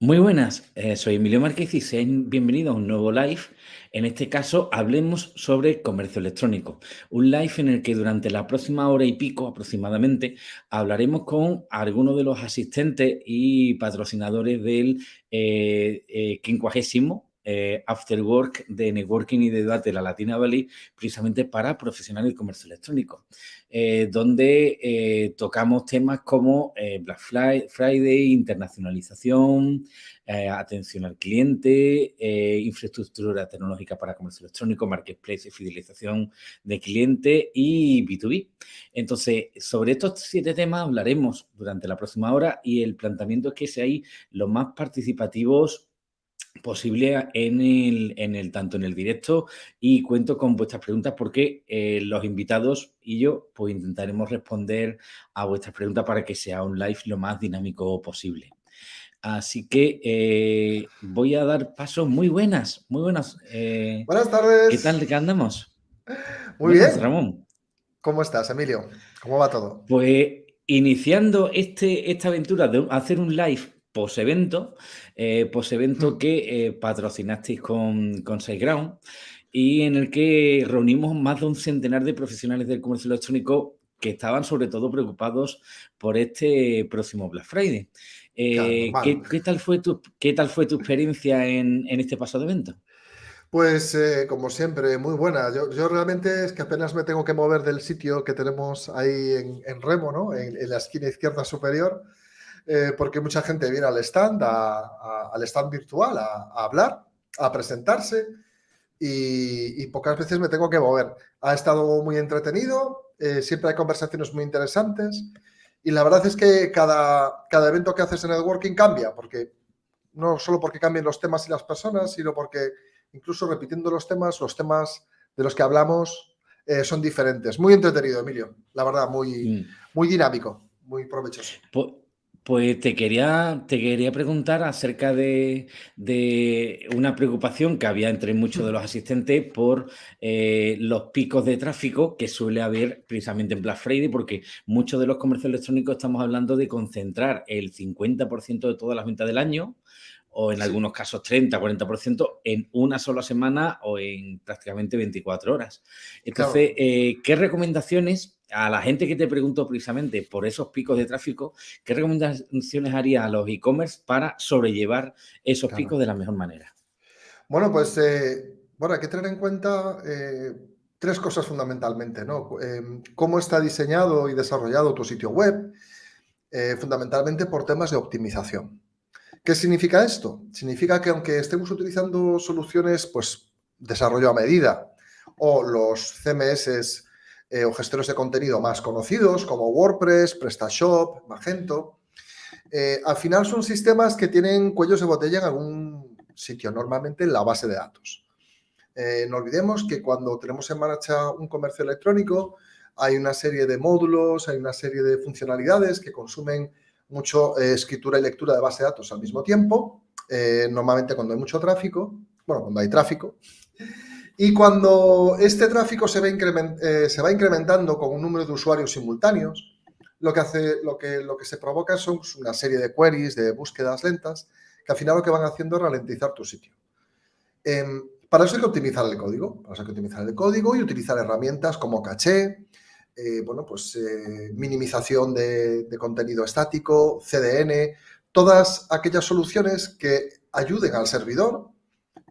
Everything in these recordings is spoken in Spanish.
Muy buenas, eh, soy Emilio Márquez y sean bienvenidos a un nuevo live. En este caso, hablemos sobre comercio electrónico. Un live en el que durante la próxima hora y pico aproximadamente hablaremos con algunos de los asistentes y patrocinadores del eh, eh, quincuagésimo eh, After Work de Networking y de Debate de la Latina Valley, precisamente para profesionales del comercio electrónico, eh, donde eh, tocamos temas como Black Friday, internacionalización, atención al cliente, infraestructura tecnológica para comercio electrónico, marketplace y fidelización de cliente y B2B. Entonces, sobre estos siete temas hablaremos durante la próxima hora y el planteamiento es que seáis los más participativos posible en el, en el, tanto en el directo y cuento con vuestras preguntas porque eh, los invitados y yo pues intentaremos responder a vuestras preguntas para que sea un live lo más dinámico posible. Así que eh, voy a dar pasos muy buenas, muy buenas. Eh, Buenas tardes. ¿Qué tal? ¿Qué andamos? Muy bien. Ramón. ¿Cómo estás, Emilio? ¿Cómo va todo? Pues iniciando este, esta aventura de hacer un live post-evento, eh, post-evento mm. que eh, patrocinasteis con, con SiteGround y en el que reunimos más de un centenar de profesionales del comercio electrónico que estaban sobre todo preocupados por este próximo Black Friday. Eh, ¿qué, tal fue tu, ¿Qué tal fue tu experiencia en, este pasado evento? Pues como siempre, muy buena. Yo, realmente es que apenas me tengo que mover del sitio que tenemos ahí en, Remo, ¿no? en, la esquina izquierda superior. Eh, porque mucha gente viene al stand, al stand virtual, a, hablar, a presentarse y, pocas veces me tengo que mover. Ha estado muy entretenido, eh, siempre hay conversaciones muy interesantes y la verdad es que cada, cada evento que haces en networking cambia, porque no solo porque cambien los temas y las personas, sino porque incluso repitiendo los temas, los temas de los que hablamos eh, son diferentes. Muy entretenido, Emilio, la verdad, muy, mm. muy dinámico, muy provechoso. Pues te quería, te quería preguntar acerca de, una preocupación que había entre muchos de los asistentes por eh, los picos de tráfico que suele haber precisamente en Black Friday, porque muchos de los comercios electrónicos estamos hablando de concentrar el 50% de todas las ventas del año o en algunos casos 30, 40% en una sola semana o en prácticamente 24 horas. Entonces, eh, ¿qué recomendaciones a la gente que te pregunto precisamente por esos picos de tráfico, ¿qué recomendaciones haría a los e-commerce para sobrellevar esos picos de la mejor manera? Bueno, pues eh, bueno, hay que tener en cuenta eh, tres cosas fundamentalmente, ¿no? Em, cómo está diseñado y desarrollado tu sitio web, eh, fundamentalmente por temas de optimización. ¿Qué significa esto? Significa que aunque estemos utilizando soluciones, pues, desarrollo a medida o los CMS eh, o gestores de contenido más conocidos como WordPress, PrestaShop, Magento. Eh, al final son sistemas que tienen cuellos de botella en algún sitio, normalmente en la base de datos. Eh, no olvidemos que cuando tenemos en marcha un comercio electrónico hay una serie de módulos, hay una serie de funcionalidades que consumen mucho escritura y lectura de base de datos al mismo tiempo, normalmente cuando hay mucho tráfico, bueno, cuando hay tráfico, y cuando este tráfico se va, eh, se va, incrementando con un número de usuarios simultáneos, lo que, hace, lo, que, lo que se provoca son una serie de queries, de búsquedas lentas, que al final lo que van haciendo es ralentizar tu sitio. Em, para eso hay que optimizar el código, para eso hay que optimizar el código y utilizar herramientas como caché, eh, bueno, pues eh, minimización de contenido estático, CDN, todas aquellas soluciones que ayuden al servidor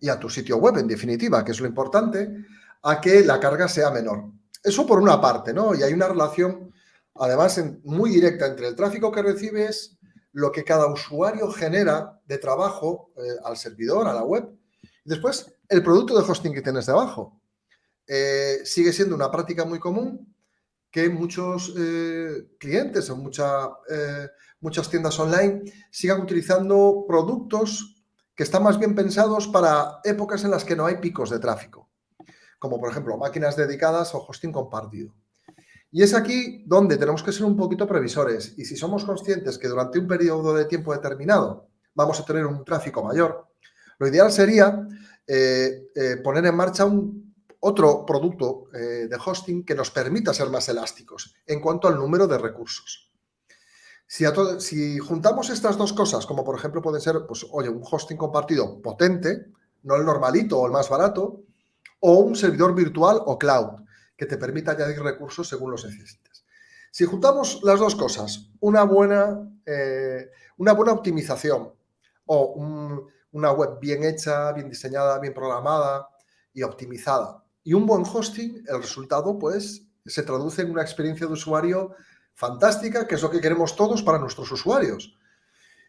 y a tu sitio web, en definitiva, que es lo importante, a que la carga sea menor. Eso por una parte, ¿no? Y hay una relación, además, muy directa entre el tráfico que recibes, lo que cada usuario genera de trabajo eh, al servidor, a la web, y después el producto de hosting que tienes debajo. Eh, sigue siendo una práctica muy común que muchos eh, clientes o mucha, muchas tiendas online sigan utilizando productos que están más bien pensados para épocas en las que no hay picos de tráfico, como por ejemplo máquinas dedicadas o hosting compartido. Y es aquí donde tenemos que ser un poquito previsores y si somos conscientes que durante un periodo de tiempo determinado vamos a tener un tráfico mayor, lo ideal sería eh, eh, poner en marcha un, otro producto eh, de hosting que nos permita ser más elásticos en cuanto al número de recursos. Si, juntamos estas dos cosas, como por ejemplo puede ser, pues, oye, un hosting compartido potente, no el normalito o el más barato, o un servidor virtual o cloud, que te permita añadir recursos según los necesites. Si juntamos las dos cosas, una buena, eh, una buena optimización o una web bien hecha, bien diseñada, bien programada y optimizada y un buen hosting, el resultado pues se traduce en una experiencia de usuario fantástica, que es lo que queremos todos para nuestros usuarios.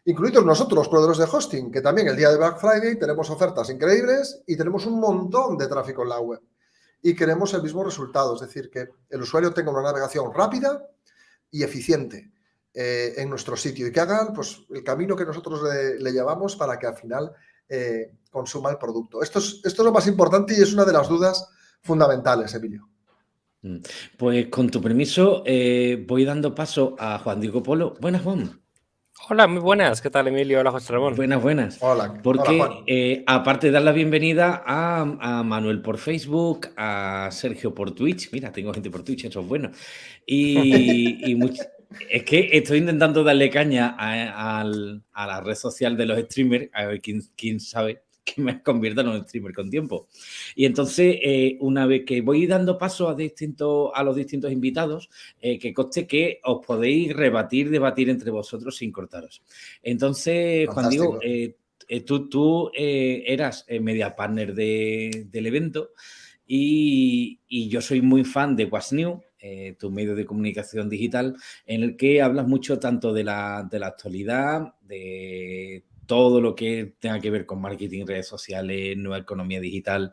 Incluidos nosotros, los proveedores de hosting, que también el día de Black Friday tenemos ofertas increíbles y tenemos un montón de tráfico en la web. Y queremos el mismo resultado, es decir, que el usuario tenga una navegación rápida y eficiente eh, en nuestro sitio y que hagan pues, el camino que nosotros le, llevamos para que al final eh, consuma el producto. Esto es, esto es lo más importante y es una de las dudas fundamentales, Emilio. Mm. Pues con tu permiso eh, voy dando paso a Juan Diego Polo. Buenas, Juan. Hola, muy buenas. ¿Qué tal, Emilio? Hola, José Ramón. Buenas, buenas. Hola. Porque eh, aparte de dar la bienvenida a, Manuel por Facebook, a Sergio por Twitch. Mira, tengo gente por Twitch, eso es bueno. Y, es que estoy intentando darle caña a, la red social de los streamers, a ver quién, quién sabe que me convierta en un streamer con tiempo. Y entonces, eh, una vez que voy dando paso a, distintos, a los distintos invitados, eh, que conste que os podéis rebatir, debatir entre vosotros sin cortaros. Entonces, Juan Diego, eh, tú, tú eras media partner del evento y, yo soy muy fan de What's New, tu medio de comunicación digital, en el que hablas mucho tanto de la, de la actualidad, de todo lo que tenga que ver con marketing, redes sociales, nueva economía digital.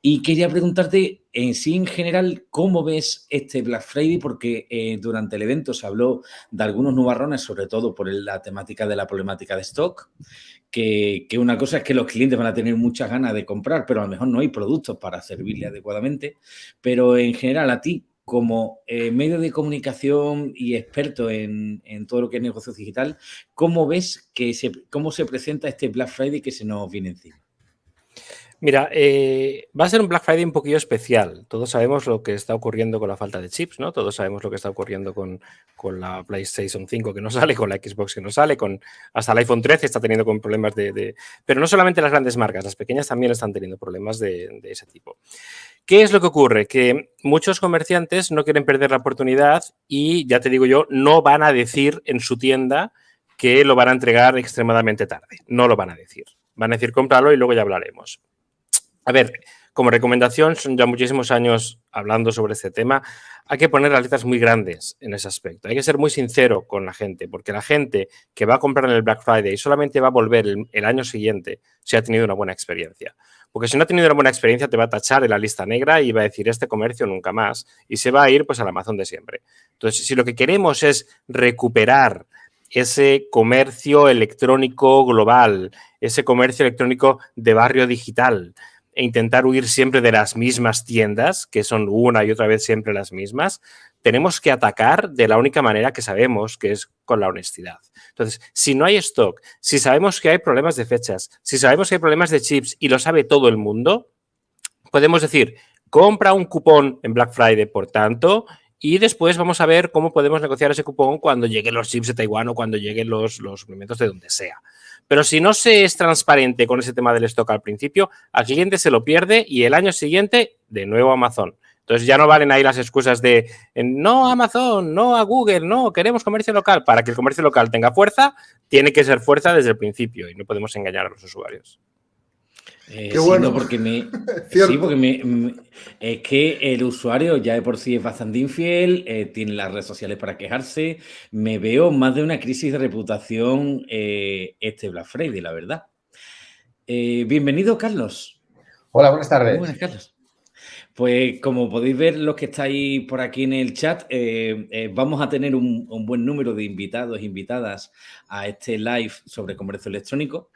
Y quería preguntarte en sí, en general, ¿cómo ves este Black Friday? Porque eh, durante el evento se habló de algunos nubarrones, sobre todo por la temática de la problemática de stock, que, que, una cosa es que los clientes van a tener muchas ganas de comprar, pero a lo mejor no hay productos para servirle adecuadamente. Pero en general, a ti, como eh, medio de comunicación y experto en, todo lo que es negocio digital, ¿cómo ves que se, cómo se presenta este Black Friday que se nos viene encima? Mira, eh, va a ser un Black Friday un poquillo especial. Todos sabemos lo que está ocurriendo con la falta de chips, ¿no? Todos sabemos lo que está ocurriendo con, la PlayStation 5 que no sale, con la Xbox que no sale, con hasta el iPhone 13 está teniendo con problemas de, Pero no solamente las grandes marcas, las pequeñas también están teniendo problemas de ese tipo. ¿Qué es lo que ocurre? Que muchos comerciantes no quieren perder la oportunidad y, ya te digo yo, no van a decir en su tienda que lo van a entregar extremadamente tarde. No lo van a decir. Van a decir cómpralo y luego ya hablaremos. A ver, como recomendación, son ya muchísimos años hablando sobre este tema, hay que poner las letras muy grandes en ese aspecto. Hay que ser muy sincero con la gente, porque la gente que va a comprar en el Black Friday solamente va a volver el, año siguiente si ha tenido una buena experiencia. Porque si no ha tenido una buena experiencia, te va a tachar en la lista negra y va a decir este comercio nunca más. Y se va a ir pues al Amazon de siempre. Entonces, si lo que queremos es recuperar ese comercio electrónico global, ese comercio electrónico de barrio digital, e intentar huir siempre de las mismas tiendas, que son una y otra vez siempre las mismas, tenemos que atacar de la única manera que sabemos, que es con la honestidad. Entonces, si no hay stock, si sabemos que hay problemas de fechas, si sabemos que hay problemas de chips y lo sabe todo el mundo, podemos decir, compra un cupón en Black Friday, por tanto, y después vamos a ver cómo podemos negociar ese cupón cuando lleguen los chips de Taiwán o cuando lleguen los, los suplementos de donde sea. Pero si no se es transparente con ese tema del stock al principio, al siguiente se lo pierde y el año siguiente, de nuevo Amazon. Entonces ya no valen ahí las excusas de no Amazon, no a Google, no, queremos comercio local. Para que el comercio local tenga fuerza, tiene que ser fuerza desde el principio y no podemos engañar a los usuarios. Eh, Qué bueno. porque me, sí, porque me, es que el usuario ya de por sí es bastante infiel, eh, tiene las redes sociales para quejarse. Me veo más de una crisis de reputación eh, este Black Friday, la verdad. bienvenido, Carlos. Hola, buenas tardes. buenas, Carlos. Pues como podéis ver los que estáis por aquí en el chat, vamos a tener un, buen número de invitados invitadas a este live sobre comercio electrónico.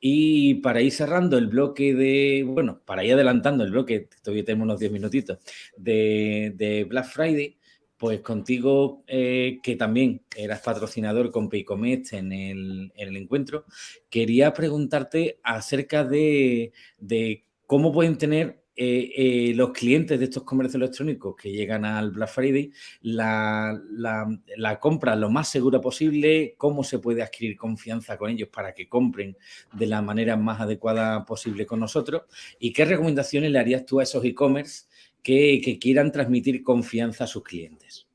Y para ir cerrando el bloque de, bueno, para ir adelantando el bloque, todavía tenemos unos 10 minutitos, de, Black Friday, pues contigo, eh, que también eras patrocinador con Paycomet en el, en el encuentro, quería preguntarte acerca de cómo pueden tener eh, eh, los clientes de estos comercios electrónicos que llegan al Black Friday la, la, compra lo más segura posible, cómo se puede adquirir confianza con ellos para que compren de la manera más adecuada posible con nosotros y qué recomendaciones le harías tú a esos e-commerce que, que quieran transmitir confianza a sus clientes.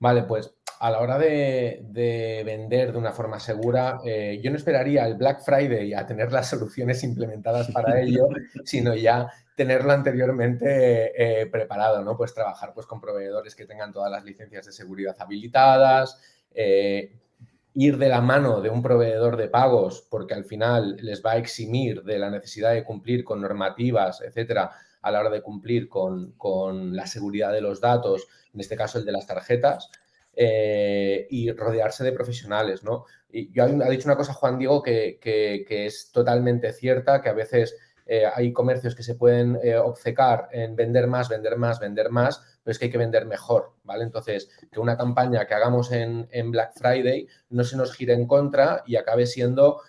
Vale, pues a la hora de, vender de una forma segura, eh, yo no esperaría el Black Friday a tener las soluciones implementadas para ello, sino ya tenerlo anteriormente eh, preparado, ¿no? Pues trabajar pues, con proveedores que tengan todas las licencias de seguridad habilitadas, eh, ir de la mano de un proveedor de pagos porque al final les va a eximir de la necesidad de cumplir con normativas, etcétera, a la hora de cumplir con, con la seguridad de los datos, en este caso el de las tarjetas. Eh, y rodearse de profesionales, ¿no? Y yo ha dicho una cosa Juan Diego que, es totalmente cierta, que a veces eh, hay comercios que se pueden eh, obcecar en vender más, vender más, vender más, pero es que hay que vender mejor, ¿vale? Entonces, que una campaña que hagamos en, Black Friday no se nos gire en contra y acabe siendo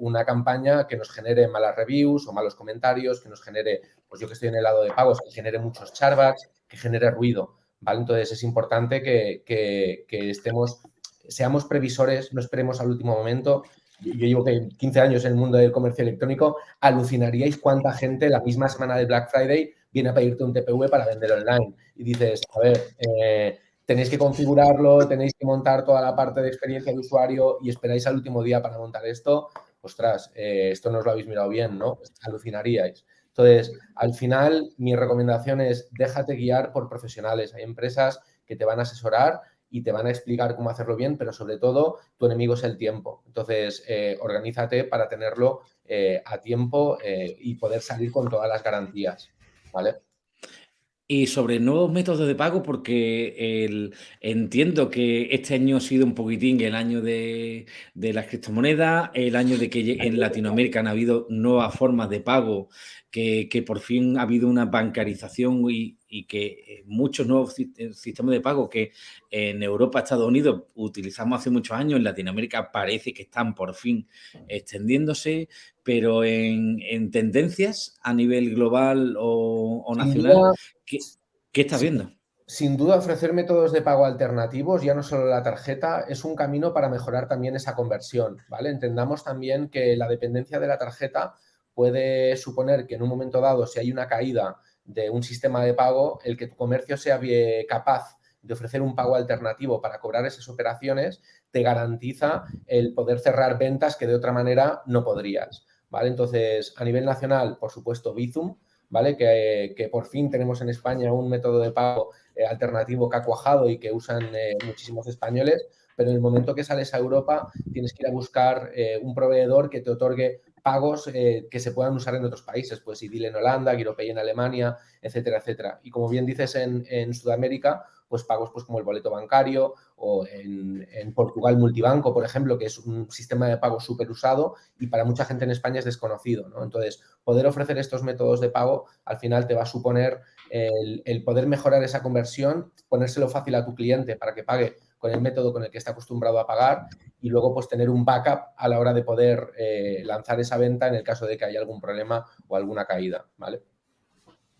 una campaña que nos genere malas reviews o malos comentarios, que nos genere, pues yo que estoy en el lado de pagos, que genere muchos charbacks, que genere ruido. Entonces es importante que, estemos, seamos previsores, no esperemos al último momento. Yo, llevo 15 años en el mundo del comercio electrónico, alucinaríais cuánta gente la misma semana de Black Friday viene a pedirte un TPV para vender online. Y dices, a ver, eh, tenéis que configurarlo, tenéis que montar toda la parte de experiencia de usuario y esperáis al último día para montar esto. Ostras, eh, esto no os lo habéis mirado bien, ¿no? Alucinaríais. Entonces, al final, mi recomendación es déjate guiar por profesionales. Hay empresas que te van a asesorar y te van a explicar cómo hacerlo bien, pero sobre todo tu enemigo es el tiempo. Entonces, eh, organízate para tenerlo eh, a tiempo eh, y poder salir con todas las garantías. ¿Vale? Y sobre nuevos métodos de pago, porque el, entiendo que este año ha sido un poquitín el año de, de las criptomonedas, el año de que en Latinoamérica han habido nuevas formas de pago que, por fin ha habido una bancarización y, que muchos nuevos eh, sistemas de pago que en Europa, Estados Unidos utilizamos hace muchos años, en Latinoamérica parece que están por fin extendiéndose, pero en, tendencias a nivel global o, nacional, ¿qué, ¿qué estás viendo? Sin duda, ofrecer métodos de pago alternativos, ya no solo la tarjeta, es un camino para mejorar también esa conversión, ¿vale? Entendamos también que la dependencia de la tarjeta puede suponer que en un momento dado, si hay una caída de un sistema de pago, el que tu comercio sea capaz de ofrecer un pago alternativo para cobrar esas operaciones, te garantiza el poder cerrar ventas que de otra manera no podrías. ¿vale? Entonces, a nivel nacional, por supuesto, Bizum, ¿vale? Que, por fin tenemos en España un método de pago eh, alternativo que ha cuajado y que usan eh, muchísimos españoles, pero en el momento que sales a Europa tienes que ir a buscar eh, un proveedor que te otorgue pagos eh, que se puedan usar en otros países, pues IDIL en Holanda, GiroPay en Alemania, etcétera, etcétera. Y como bien dices en, Sudamérica, pues pagos pues como el boleto bancario o en, Portugal multibanco, por ejemplo, que es un sistema de pago súper usado y para mucha gente en España es desconocido. ¿no? Entonces, poder ofrecer estos métodos de pago al final te va a suponer el, el poder mejorar esa conversión, ponérselo fácil a tu cliente para que pague con el método con el que está acostumbrado a pagar y luego pues tener un backup a la hora de poder eh, lanzar esa venta en el caso de que haya algún problema o alguna caída, ¿vale?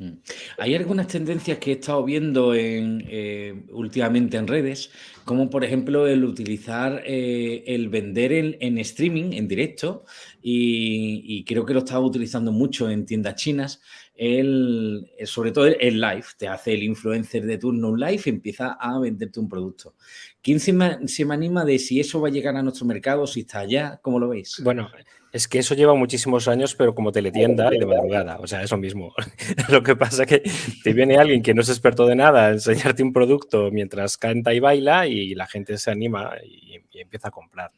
Mm. Hay algunas tendencias que he estado viendo en, eh, últimamente en redes, como por ejemplo el utilizar eh, el vender en, streaming, en directo, y, creo que lo estaba utilizando mucho en tiendas chinas, el, sobre todo el, live, te hace el influencer de turno un live y empieza a venderte un producto. ¿Quién se me, se me anima de si eso va a llegar a nuestro mercado, si está allá? ¿Cómo lo veis? Bueno, es que eso lleva muchísimos años, pero como teletienda y de madrugada. O sea, eso mismo. Lo que pasa es que te viene alguien que no es experto de nada a enseñarte un producto mientras canta y baila y la gente se anima y, empieza a comprar.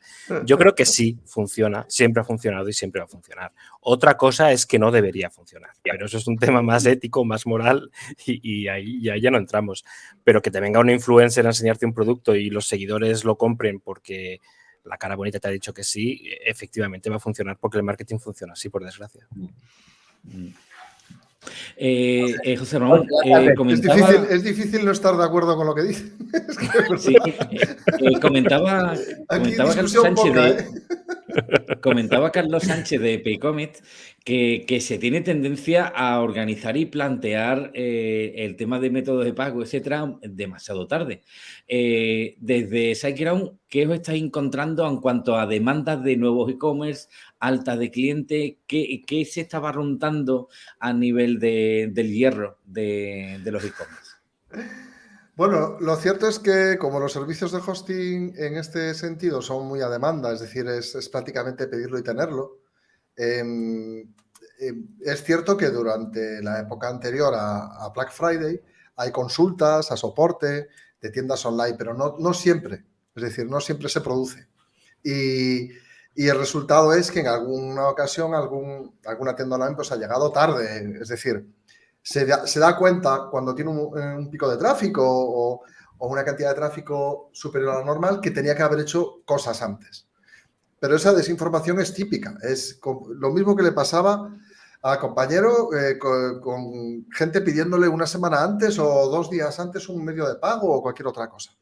Yo creo que sí funciona, siempre ha funcionado y siempre va a funcionar. Otra cosa es que no debería funcionar. Pero eso es un tema más ético, más moral y, ahí, y ahí ya no entramos. Pero que te venga un influencer a enseñarte un producto y los seguidores lo compren porque la cara bonita te ha dicho que sí, efectivamente va a funcionar porque el marketing funciona así, por desgracia. Mm. Eh, eh, José Ramón, eh, comentaba... es, difícil, no estar de acuerdo con lo que dice. sí, comentaba, comentaba Carlos Sánchez de... Comentaba Carlos Sánchez de Paycomet que, que, se tiene tendencia a organizar y plantear el tema de métodos de pago, etcétera, demasiado tarde. Desde SiteGround, ¿qué os estáis encontrando en cuanto a demandas de nuevos e-commerce, alta de clientes? ¿Qué, ¿Qué, se estaba rondando a nivel de, del hierro de, los e-commerce? Bueno, lo cierto es que como los servicios de hosting en este sentido son muy a demanda, es decir, es, prácticamente pedirlo y tenerlo, eh, eh, es cierto que durante la época anterior a, a, Black Friday hay consultas a soporte de tiendas online, pero no, no siempre, es decir, no siempre se produce. Y, y, el resultado es que en alguna ocasión algún, alguna tienda online pues ha llegado tarde, es decir, se da, se da cuenta cuando tiene un, un pico de tráfico o, una cantidad de tráfico superior a la normal que tenía que haber hecho cosas antes. Pero esa desinformación es típica. Es lo mismo que le pasaba a compañero eh, con, gente pidiéndole una semana antes o dos días antes un medio de pago o cualquier otra cosa.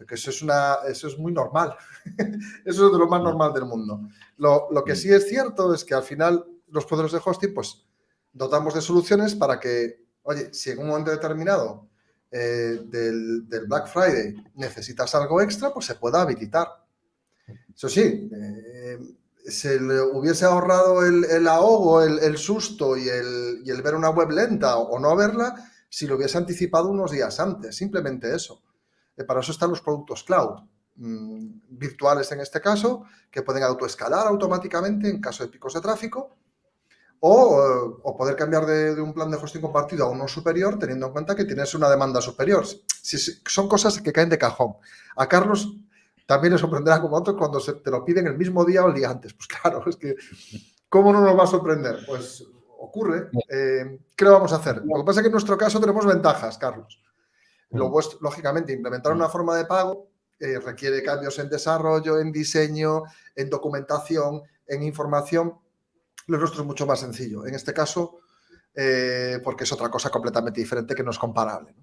Porque eso es, una, eso es muy normal. eso es de lo más normal del mundo. Lo, lo que sí es cierto es que al final los poderes de hosting pues dotamos de soluciones para que, oye, si en un momento determinado eh, del, del, Black Friday necesitas algo extra, pues se pueda habilitar. Eso sí, eh, se le hubiese ahorrado el, el ahogo, el, el susto y el, y el, ver una web lenta o, o, no verla si lo hubiese anticipado unos días antes, simplemente eso. Eh, para eso están los productos cloud, mmm, virtuales en este caso, que pueden autoescalar automáticamente en caso de picos de tráfico o, o poder cambiar de, de, un plan de hosting compartido a uno superior teniendo en cuenta que tienes una demanda superior. Si, si, son cosas que caen de cajón. A Carlos también le sorprenderá como a otros cuando se te lo piden el mismo día o el día antes. Pues claro, es que ¿cómo no nos va a sorprender? Pues ocurre. Eh, ¿Qué le vamos a hacer? Lo que pasa es que en nuestro caso tenemos ventajas, Carlos. Lo vuestro, lógicamente, implementar una forma de pago eh, requiere cambios en desarrollo, en diseño, en documentación, en información lo nuestro es mucho más sencillo. En este caso, eh, porque es otra cosa completamente diferente que no es comparable.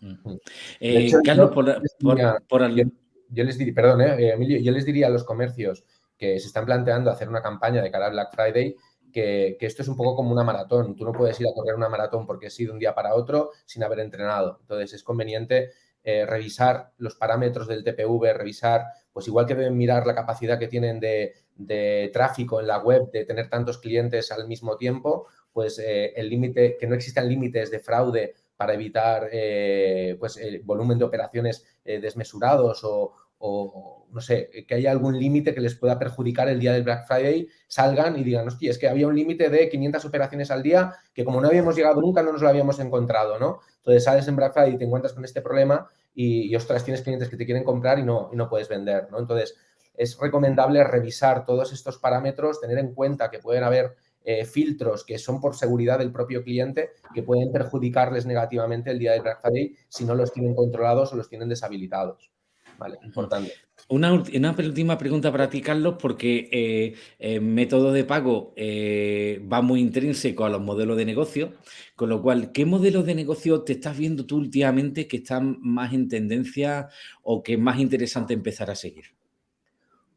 ¿no? Eh, Carlos, por, por, por yo, yo, les diría, perdón, eh, Emilio, yo les diría a los comercios que se están planteando hacer una campaña de cara al Black Friday que, esto es un poco como una maratón. Tú no puedes ir a correr una maratón porque has ido un día para otro sin haber entrenado. Entonces es conveniente eh, revisar los parámetros del TPV, revisar, pues igual que deben mirar la capacidad que tienen de, de tráfico en la web, de tener tantos clientes al mismo tiempo, pues eh, el límite, que no existan límites de fraude para evitar eh, pues el volumen de operaciones desmesurados o, o, no sé, que haya algún límite que les pueda perjudicar el día del Black Friday, salgan y digan, hostia, es que había un límite de 500 operaciones al día que como no habíamos llegado nunca no nos lo habíamos encontrado, ¿no? Entonces sales en Black Friday y te encuentras con este problema y, y ostras, tienes clientes que te quieren comprar y no, y no puedes vender, ¿no? Entonces, es recomendable revisar todos estos parámetros, tener en cuenta que pueden haber eh, filtros que son por seguridad del propio cliente que pueden perjudicarles negativamente el día del Black Friday si no los tienen controlados o los tienen deshabilitados. Vale, importante. Una, una, última pregunta para ti, Carlos, porque eh, el método de pago eh, va muy intrínseco a los modelos de negocio, con lo cual, ¿qué modelos de negocio te estás viendo tú últimamente que están más en tendencia o que es más interesante empezar a seguir?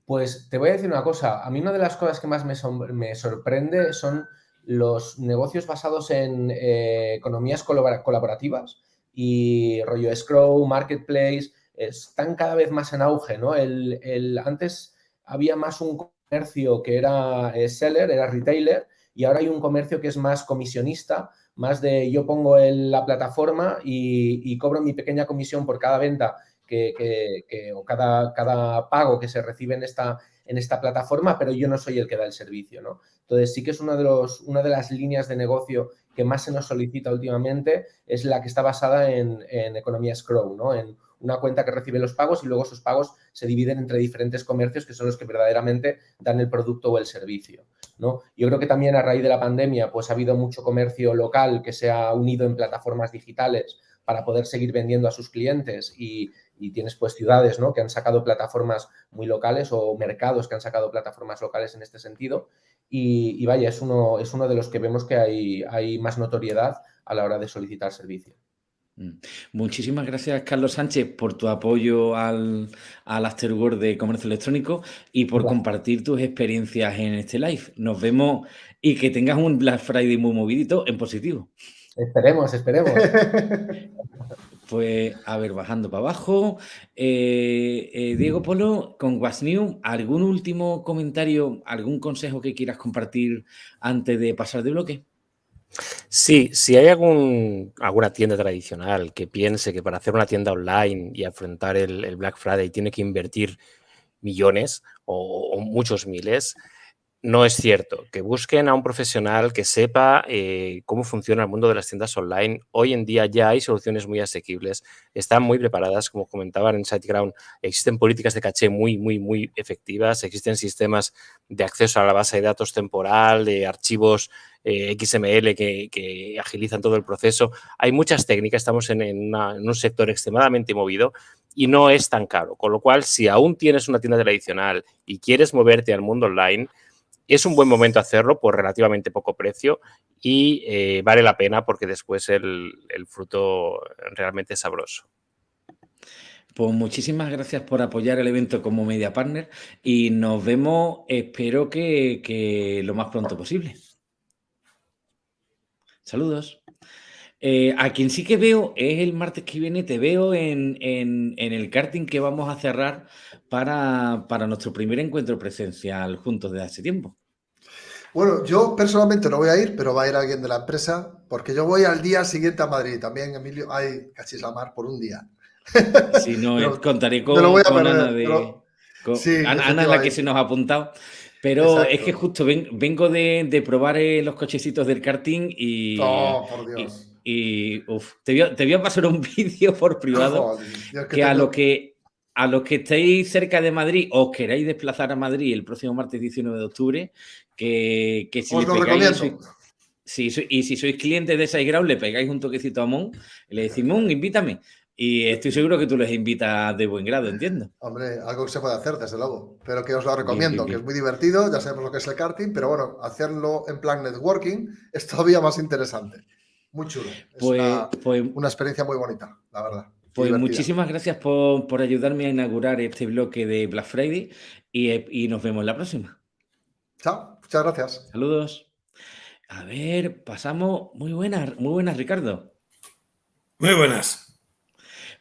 Pues te voy a decir una cosa, a mí una de las cosas que más me, me sorprende son los negocios basados en eh, economías colaborativas y rollo Scroll, Marketplace, están cada vez más en auge, ¿no? El, el, antes había más un comercio que era eh, seller, era retailer, y ahora hay un comercio que es más comisionista, más de yo pongo en la plataforma y, cobro mi pequeña comisión por cada venta que, o cada, cada pago que se recibe en esta, en esta plataforma, pero yo no soy el que da el servicio, ¿no? Entonces sí que es uno de los, una de las líneas de negocio que más se nos solicita últimamente, es la que está basada en, en economía Scroll, ¿no? En una cuenta que recibe los pagos y luego esos pagos se dividen entre diferentes comercios que son los que verdaderamente dan el producto o el servicio. ¿no? Yo creo que también a raíz de la pandemia pues ha habido mucho comercio local que se ha unido en plataformas digitales para poder seguir vendiendo a sus clientes y, tienes pues ciudades ¿no? que han sacado plataformas muy locales o mercados que han sacado plataformas locales en este sentido y, y vaya, es uno, es uno de los que vemos que hay, hay más notoriedad a la hora de solicitar servicio. Mm. Muchísimas gracias, Carlos Sánchez, por tu apoyo al, al Afterword de Comercio Electrónico y por compartir tus experiencias en este live. Nos vemos y que tengas un Black Friday muy movidito en positivo. Esperemos, esperemos. Pues, a ver, bajando para abajo. Eh, eh, Diego Polo, con What's New, ¿algún último comentario, algún consejo que quieras compartir antes de pasar de bloque? Sí, si hay algún, alguna tienda tradicional que piense que para hacer una tienda online y afrontar el, Black Friday tiene que invertir millones o muchos miles, no es cierto. Que busquen a un profesional que sepa eh, cómo funciona el mundo de las tiendas online. Hoy en día ya hay soluciones muy asequibles, están muy preparadas, como comentaban en SiteGround, existen políticas de caché muy, muy, muy efectivas, existen sistemas de acceso a la base de datos temporal, de archivos eh, XML que, agilizan todo el proceso. Hay muchas técnicas, estamos en un sector extremadamente movido y no es tan caro. Con lo cual, si aún tienes una tienda tradicional y quieres moverte al mundo online, es un buen momento hacerlo por relativamente poco precio y eh, vale la pena porque después el, fruto realmente es sabroso. Pues muchísimas gracias por apoyar el evento como media partner y nos vemos, espero que, lo más pronto posible. Saludos. Eh, a quien sí que veo es el martes que viene, te veo en, el karting que vamos a cerrar para, para, nuestro primer encuentro presencial juntos desde hace tiempo. Bueno, yo personalmente no voy a ir, pero va a ir alguien de la empresa, porque yo voy al día siguiente a Madrid. También, Emilio, hay cachis la mar por un día. Si no, contaré con, Ana, de, Ana, la que se nos ha apuntado. Pero es que justo vengo de, probar eh, los cochecitos del karting y... Oh, por Dios. Y, te, voy a, pasar un vídeo por privado que, a lo que a los que estéis cerca de Madrid o queráis desplazar a Madrid el próximo martes 19 de octubre, que, si Os lo recomiendo. y si sois clientes de SiteGround, le pegáis un toquecito a Mon y le decís, Mon, invítame. Y estoy seguro que tú les invitas de buen grado, entiendo. Hombre, algo que se puede hacer, desde luego. Pero que os lo recomiendo, que es muy divertido, ya sabemos lo que es el karting, pero bueno, hacerlo en plan networking es todavía más interesante. Muy chulo. Es pues, pues una experiencia muy bonita, la verdad. Pues muchísimas gracias por, ayudarme a inaugurar este bloque de Black Friday y, nos vemos la próxima. Chao, muchas gracias. Saludos. A ver, pasamos. Muy buenas, muy buenas, Ricardo. Muy buenas.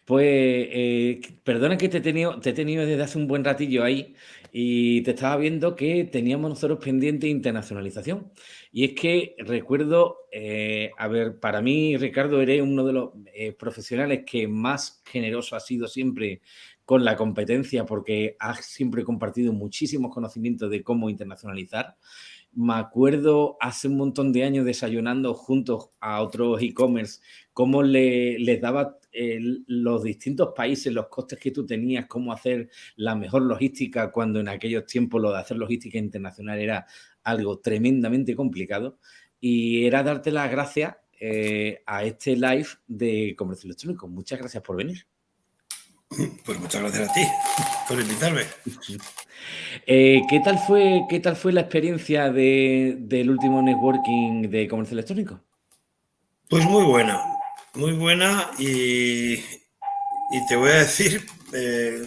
Pues eh, perdona que te he, tenido, te he tenido desde hace un buen ratillo ahí y te estaba viendo que teníamos nosotros pendiente internacionalización. Y es que recuerdo, eh, a ver, para mí, Ricardo, eres uno de los eh, profesionales que más generoso ha sido siempre con la competencia porque has siempre compartido muchísimos conocimientos de cómo internacionalizar. Me acuerdo hace un montón de años desayunando juntos a otros e-commerce, cómo le, les daba eh, los distintos países, los costes que tú tenías, cómo hacer la mejor logística, cuando en aquellos tiempos lo de hacer logística internacional era algo tremendamente complicado y era darte las gracias eh, a este live de comercio electrónico. Muchas gracias por venir. Pues muchas gracias a ti por invitarme. Eh, ¿qué, tal fue, ¿Qué tal fue la experiencia del último networking de comercio electrónico? Pues muy buena, muy buena y, te voy a decir eh,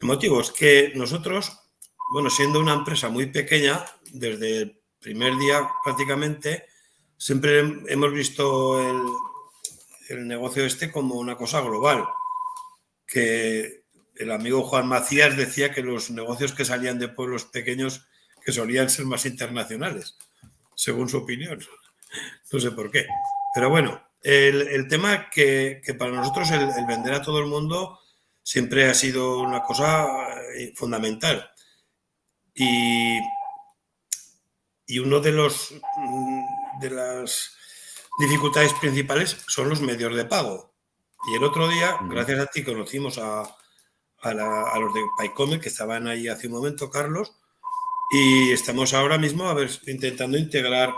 el motivo es que nosotros, bueno, siendo una empresa muy pequeña, desde el primer día prácticamente, siempre hemos visto el, negocio este como una cosa global, que el amigo Juan Macías decía que los negocios que salían de pueblos pequeños que solían ser más internacionales, según su opinión. No sé por qué. Pero bueno, el, tema que, que, para nosotros el, el, vender a todo el mundo siempre ha sido una cosa eh, fundamental. Y y uno de los mm, de las dificultades principales son los medios de pago. Y el otro día, gracias a ti, conocimos a, los de Paycome, que estaban ahí hace un momento, Carlos, y estamos ahora mismo a ver, intentando integrar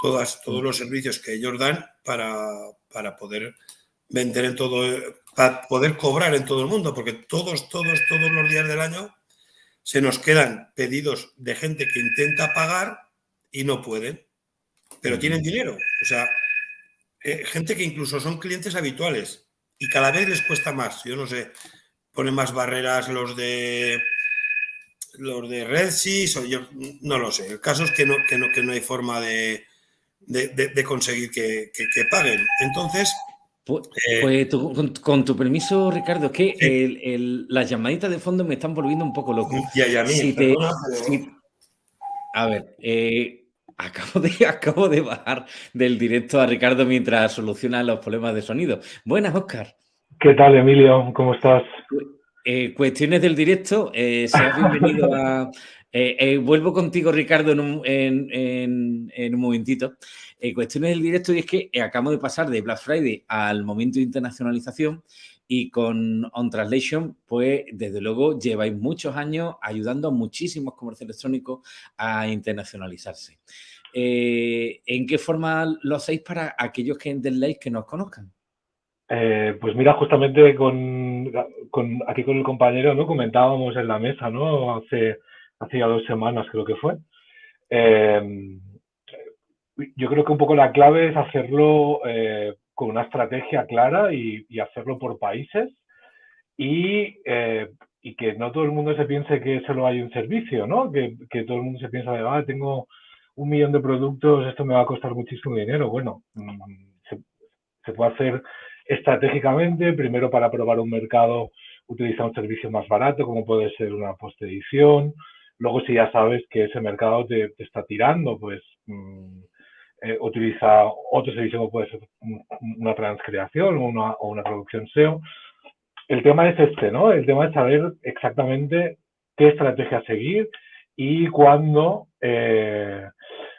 todas, todos los servicios que ellos dan para, para poder vender en todo, para poder cobrar en todo el mundo, porque todos, todos, todos los días del año se nos quedan pedidos de gente que intenta pagar y no pueden, pero tienen dinero. O sea, eh, gente que incluso son clientes habituales y cada vez les cuesta más. Yo no sé, ponen más barreras los de los de RedSys o yo no lo sé. El caso es que no, que no, que no hay forma de, de, conseguir que, paguen. Entonces... Pues, eh, pues con, tu permiso, Ricardo, es que las llamaditas de fondo me están volviendo un poco loco. Ya, a mí, A ver, eh, acabo, de, acabo de bajar del directo a Ricardo mientras soluciona los problemas de sonido. Buenas, Oscar. ¿Qué tal, Emilio? ¿Cómo estás? Eh, cuestiones del directo, eh, seas bienvenido a... Eh, vuelvo contigo, Ricardo, en un, en, un momentito. cuestiones del directo y es que acabamos de pasar de Black Friday al momento de internacionalización y con On Translation, pues desde luego lleváis muchos años ayudando a muchísimos comercios electrónicos a internacionalizarse. ¿En qué forma lo hacéis para aquellos que entendéis que nos conozcan? Eh, pues mira, justamente aquí con el compañero, ¿no? Comentábamos en la mesa, ¿no? Hace, hace ya dos semanas creo que fue. Eh, yo creo que un poco la clave es hacerlo eh, con una estrategia clara y, hacerlo por países y, y, que no todo el mundo se piense que solo hay un servicio, ¿no? Que, que todo el mundo se piensa ah, tengo un millón de productos, esto me va a costar muchísimo dinero. Bueno, mm, se, se puede hacer estratégicamente, primero para probar un mercado utiliza un servicio más barato, como puede ser una post-edición. Luego, si ya sabes que ese mercado te, está tirando, pues mm, eh, utiliza otro servicio como puede ser una transcreación o una, producción SEO. El tema es este, ¿no? El tema es saber exactamente qué estrategia seguir y cuándo eh,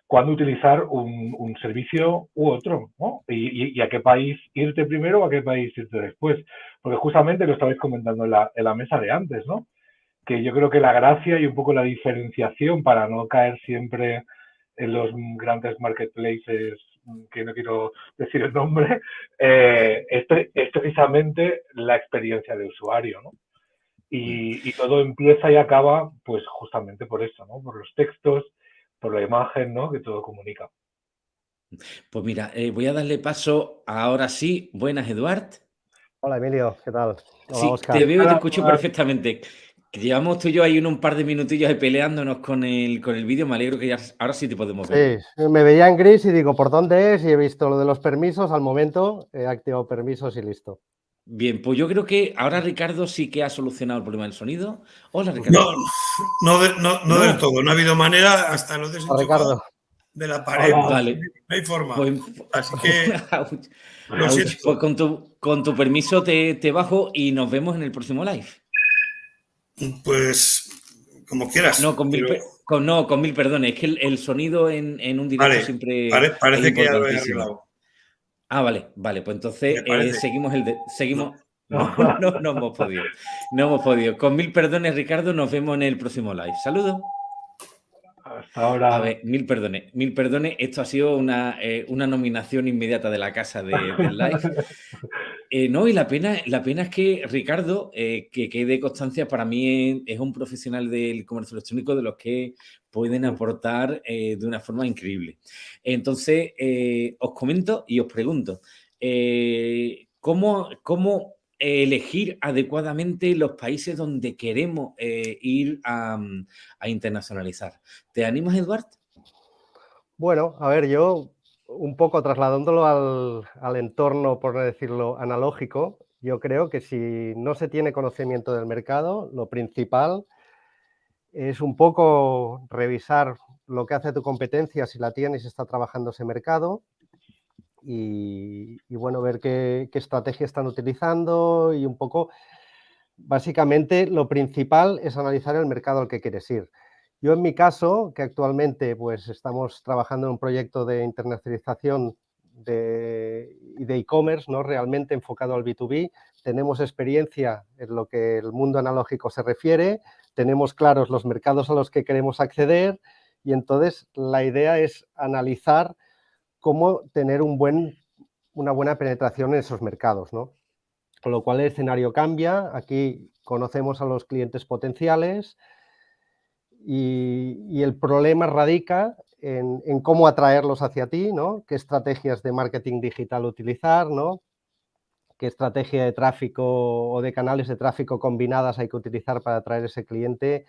cuándo utilizar un, servicio u otro, ¿no? Y, a qué país irte primero o a qué país irte después. Porque justamente lo estabais comentando en la mesa de antes, ¿no? Que yo creo que la gracia y un poco la diferenciación para no caer siempre en los grandes marketplaces, que no quiero decir el nombre, eh, es, precisamente la experiencia de usuario, ¿no? Y, y, todo empieza y acaba, pues justamente por eso, ¿no? Por los textos, por la imagen, ¿no? Que todo comunica. Pues mira, eh, voy a darle paso ahora sí. Buenas, Eduard. Hola, Emilio, ¿qué tal? sí, te veo y te escucho perfectamente. Llevamos tú y yo ahí un par de minutillos peleándonos con el, con el vídeo. Me alegro que ya ahora sí te podemos ver. Sí, me veía en gris y digo, ¿por dónde es? Y he visto lo de los permisos. Al momento he activado permisos y listo. Bien, pues yo creo que ahora Ricardo sí que ha solucionado el problema del sonido. Hola, Ricardo. No, no, no, del todo. No ha habido manera hasta lo Ricardo. de la pared. vale. No hay forma. Pues, Así que. pues con tu, con tu permiso te, te, bajo y nos vemos en el próximo live. Pues como quieras. No, con mil, con, no, con mil perdones. Es que el, sonido en, en, un directo siempre. parece que ya lo he arreglado. Ah, vale, vale, pues entonces eh, seguimos el de, seguimos. No. no. No, hemos podido. No hemos podido. Con mil perdones, Ricardo, nos vemos en el próximo live. Saludos. Hasta ahora. A ver, mil perdones. Mil perdones. Esto ha sido una, eh, una nominación inmediata de la casa de, del live. Eh, no, y la pena, la pena es que Ricardo, que quede constancia, para mí es, un profesional del comercio electrónico de los que pueden aportar de una forma increíble. Entonces, eh, os comento y os pregunto, eh, ¿cómo, elegir adecuadamente los países donde queremos eh, ir a, internacionalizar? ¿Te animas, Eduard? Bueno, a ver, yo un poco trasladándolo al, al entorno, por decirlo, analógico, yo creo que si no se tiene conocimiento del mercado, lo principal es un poco revisar lo que hace tu competencia, si la tienes y está trabajando ese mercado. Y, bueno, ver qué, estrategia están utilizando y un poco, básicamente lo principal es analizar el mercado al que quieres ir. Yo en mi caso, que actualmente pues estamos trabajando en un proyecto de internacionalización de e-commerce, ¿no? realmente enfocado al B2B, tenemos experiencia en lo que el mundo analógico se refiere, tenemos claros los mercados a los que queremos acceder, y entonces la idea es analizar cómo tener una buena penetración en esos mercados, ¿no? Con lo cual el escenario cambia, aquí conocemos a los clientes potenciales y, el problema radica en, cómo atraerlos hacia ti, ¿no? Qué estrategias de marketing digital utilizar, ¿no? Qué estrategia de tráfico o de canales de tráfico combinadas hay que utilizar para atraer ese cliente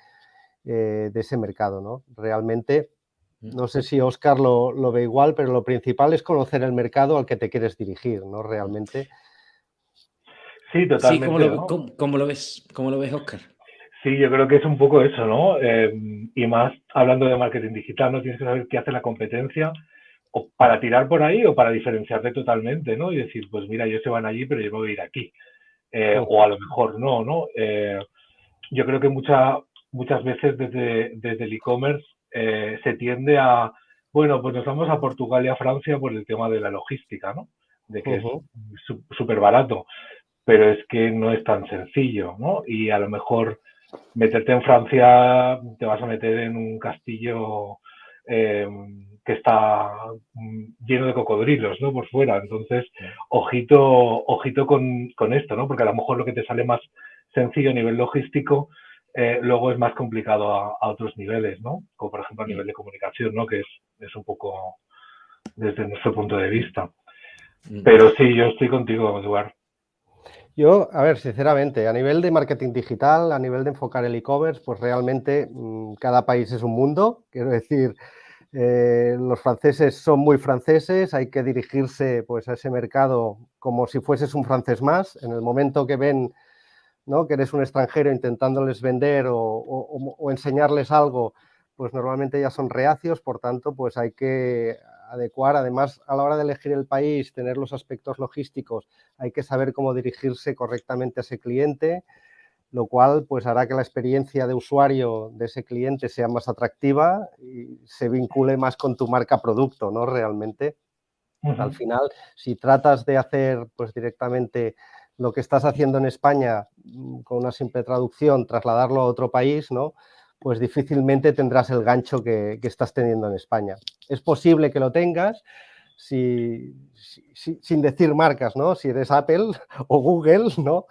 eh, de ese mercado, ¿no? Realmente. No sé si Oscar lo, lo, ve igual, pero lo principal es conocer el mercado al que te quieres dirigir, ¿no? Realmente. Sí, totalmente. Sí, ¿cómo, lo, ¿cómo, cómo lo ves? ¿Cómo lo ves, Oscar? Sí, yo creo que es un poco eso, ¿no? Eh, y más hablando de marketing digital, ¿no? Tienes que saber qué hace la competencia o para tirar por ahí o para diferenciarte totalmente, ¿no? Y decir, pues mira, ellos se van allí, pero yo me voy a ir aquí. Eh, o a lo mejor no, ¿no? Eh, yo creo que mucha, muchas veces desde, desde el e-commerce eh, se tiende a, bueno, pues nos vamos a Portugal y a Francia por el tema de la logística, ¿no? De que es súper barato, pero es que no es tan sencillo, ¿no? Y a lo mejor meterte en Francia te vas a meter en un castillo em, que está mm, lleno de cocodrilos, ¿no? Por fuera. Entonces, ojito, ojito con, con esto, ¿no? Porque a lo mejor lo que te sale más sencillo a nivel logístico eh, luego es más complicado a, otros niveles, ¿no? Como por ejemplo a nivel de comunicación, ¿no? Que es, es un poco desde nuestro punto de vista. Mm. Pero sí, yo estoy contigo, Eduard. Yo, a ver, sinceramente, a nivel de marketing digital, a nivel de enfocar el e-commerce, pues realmente mmm, cada país es un mundo. Quiero decir, eh, los franceses son muy franceses, hay que dirigirse pues, a ese mercado como si fueses un francés más. En el momento que ven que eres un extranjero intentándoles vender o, enseñarles algo, pues normalmente ya son reacios, por tanto, pues hay que adecuar, además, a la hora de elegir el país, tener los aspectos logísticos, hay que saber cómo dirigirse correctamente a ese cliente, lo cual pues hará que la experiencia de usuario de ese cliente sea más atractiva y se vincule más con tu marca producto, ¿no? Realmente. Al final, si tratas de hacer pues directamente lo que estás haciendo en España mm, con una simple traducción, trasladarlo a otro país, ¿no? pues difícilmente tendrás el gancho que, estás teniendo en España. Es posible que lo tengas si, sin decir marcas, ¿no? Si eres Apple o Google, ¿no?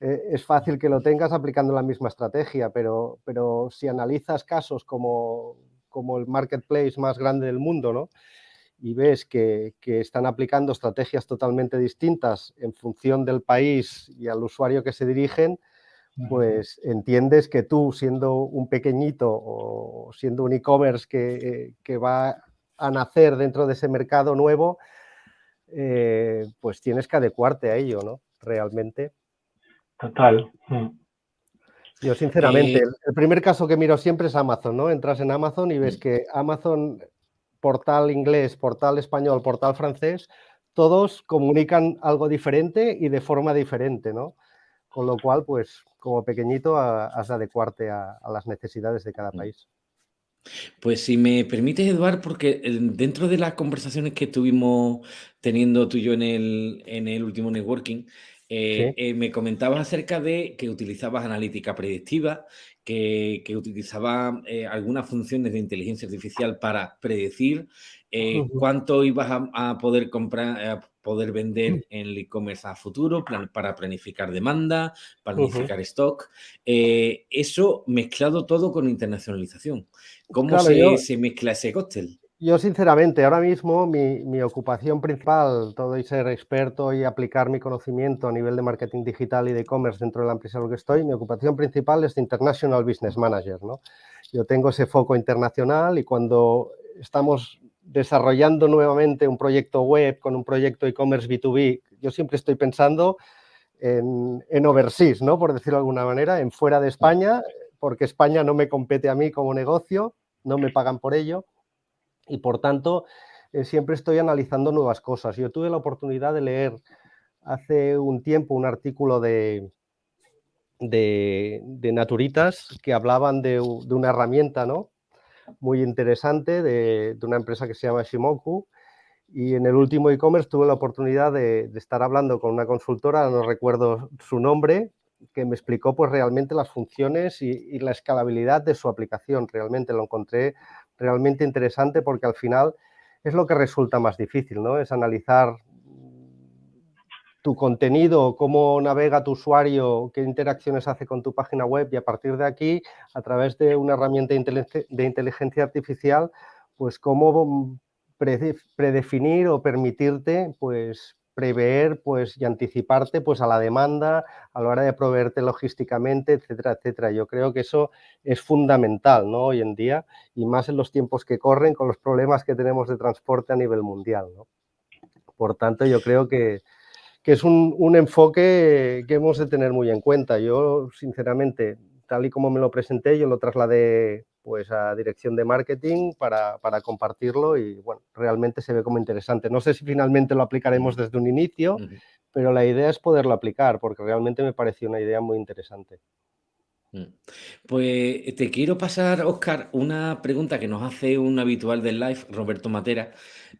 Eh, es fácil que lo tengas aplicando la misma estrategia, pero, pero si analizas casos como, como el marketplace más grande del mundo, ¿no? Y ves que, están aplicando estrategias totalmente distintas en función del país y al usuario que se dirigen, pues entiendes que tú, siendo un pequeñito o siendo un e-commerce que, va a nacer dentro de ese mercado nuevo, eh, pues tienes que adecuarte a ello, ¿no? Realmente. Total. Mm. Yo, sinceramente, el, el primer caso que miro siempre es Amazon, ¿no? Entras en Amazon y ves mm. que Amazon portal inglés, portal español, portal francés, todos comunican algo diferente y de forma diferente, ¿no? Con lo cual, pues, como pequeñito, has de adecuarte a, las necesidades de cada mm. país. Pues si me permites, Eduard, porque eh, dentro de las conversaciones que estuvimos teniendo tú y yo en el, en el último networking, eh, eh, me comentabas acerca de que utilizabas analítica predictiva que, utilizaba eh, algunas funciones de inteligencia artificial para predecir eh, cuánto ibas a, poder comprar, a poder vender mm. en el e-commerce a futuro, para planificar demanda, planificar stock. Eh, eso mezclado todo con internacionalización. ¿Cómo se, se, mezcla ese cóctel? Yo, sinceramente, ahora mismo mi, ocupación principal, todo y ser experto y aplicar mi conocimiento a nivel de marketing digital y de e-commerce dentro de la empresa en la que estoy, mi ocupación principal es de International Business Manager. ¿no? Yo tengo ese foco internacional y cuando estamos desarrollando nuevamente un proyecto web con un proyecto e-commerce B2B, yo siempre estoy pensando en, en overseas, ¿no? por decirlo de alguna manera, en fuera de España, porque España no me compete a mí como negocio, no me pagan por ello y por tanto eh, siempre estoy analizando nuevas cosas. Yo tuve la oportunidad de leer hace un tiempo un artículo de, de, Naturitas que hablaban de, una herramienta ¿no? muy interesante de, una empresa que se llama Shimoku y en el último e-commerce tuve la oportunidad de, estar hablando con una consultora, no recuerdo su nombre, que me explicó pues realmente las funciones y, y la escalabilidad de su aplicación. Realmente lo encontré realmente interesante porque al final es lo que resulta más difícil, ¿no? Es analizar tu contenido, cómo navega tu usuario, qué interacciones hace con tu página web y a partir de aquí, a través de una herramienta de inteligencia artificial, pues cómo predefinir o permitirte pues prever pues, y anticiparte pues, a la demanda a la hora de proveerte logísticamente, etcétera, etcétera. Yo creo que eso es fundamental ¿no? hoy en día y más en los tiempos que corren con los problemas que tenemos de transporte a nivel mundial. ¿no? Por tanto, yo creo que, que es un, un, enfoque que hemos de tener muy en cuenta. Yo, sinceramente, tal y como me lo presenté, yo lo trasladé pues a dirección de marketing para, para, compartirlo y bueno, realmente se ve como interesante. No sé si finalmente lo aplicaremos desde un inicio, pero la idea es poderlo aplicar porque realmente me pareció una idea muy interesante. Mm. Pues te quiero pasar, Oscar, una pregunta que nos hace un habitual del live, Roberto Matera,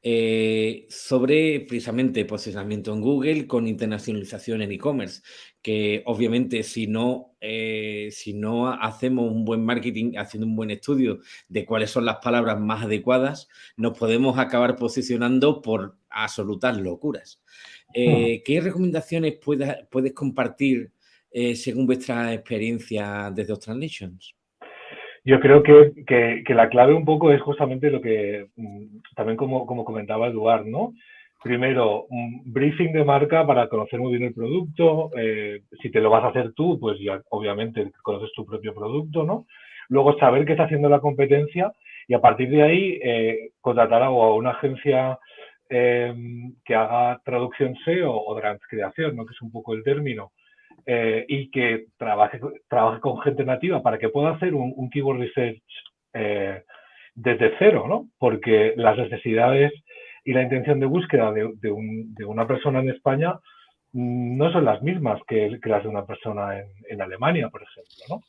eh, sobre precisamente posicionamiento en Google con internacionalización en e-commerce, que obviamente si no, eh, si no hacemos un buen marketing, haciendo un buen estudio de cuáles son las palabras más adecuadas, nos podemos acabar posicionando por absolutas locuras. Eh, ¿Qué recomendaciones puedes, puedes compartir? Eh, según vuestra experiencia desde Translations? Yo creo que, que, la clave un poco es justamente lo que mm, también como, como comentaba Eduard, ¿no? Primero, un briefing de marca para conocer muy bien el producto. Eh, si te lo vas a hacer tú, pues ya obviamente conoces tu propio producto, ¿no? Luego saber qué está haciendo la competencia y a partir de ahí eh, contratar a una agencia que haga traducción SEO o transcreación, ¿no? Que es un poco el término eh, y que trabaje, trabaje con gente nativa para que pueda hacer un, keyword research eh, desde cero, ¿no? Porque las necesidades y la intención de búsqueda de, de, una persona en España mm, no son las mismas que, las de una persona en, en, Alemania, por ejemplo, ¿no?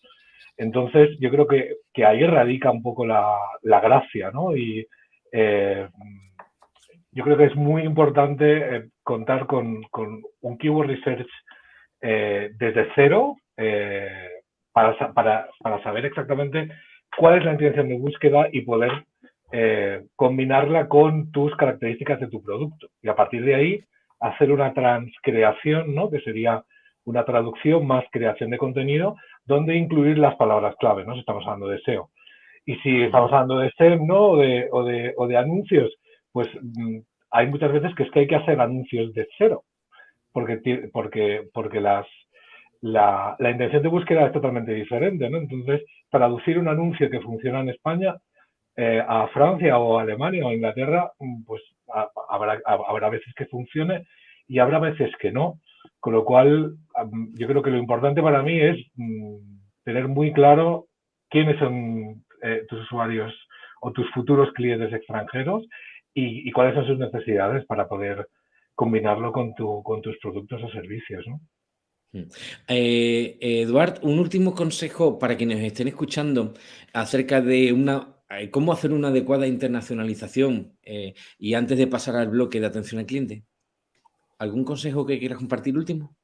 Entonces, yo creo que, que ahí radica un poco la, la gracia, ¿no? Y eh, yo creo que es muy importante contar con, con, un keyword research eh, desde cero eh, para, para, para, saber exactamente cuál es la intención de búsqueda y poder eh, combinarla con tus características de tu producto. Y a partir de ahí hacer una transcreación, ¿no? que sería una traducción más creación de contenido, donde incluir las palabras clave, ¿no? si estamos hablando de SEO. Y si estamos hablando de SEM ¿no? o, de, o, de, o de anuncios, pues mm, hay muchas veces que es que hay que hacer anuncios de cero porque, porque, porque las, la, la, intención de búsqueda es totalmente diferente, ¿no? Entonces, traducir un anuncio que funciona en España eh, a Francia o Alemania o Inglaterra, mm, pues habrá, habrá veces que funcione y habrá veces que no. Con lo cual, yo creo que lo importante para mí es mm, tener muy claro quiénes son eh, tus usuarios o tus futuros clientes extranjeros y, cuáles son sus necesidades para poder combinarlo con, tu, con tus productos o servicios. ¿no? Mm. Eh, Eduard, un último consejo para quienes estén escuchando acerca de una, eh, cómo hacer una adecuada internacionalización eh, y antes de pasar al bloque de atención al cliente. ¿Algún consejo que quieras compartir último?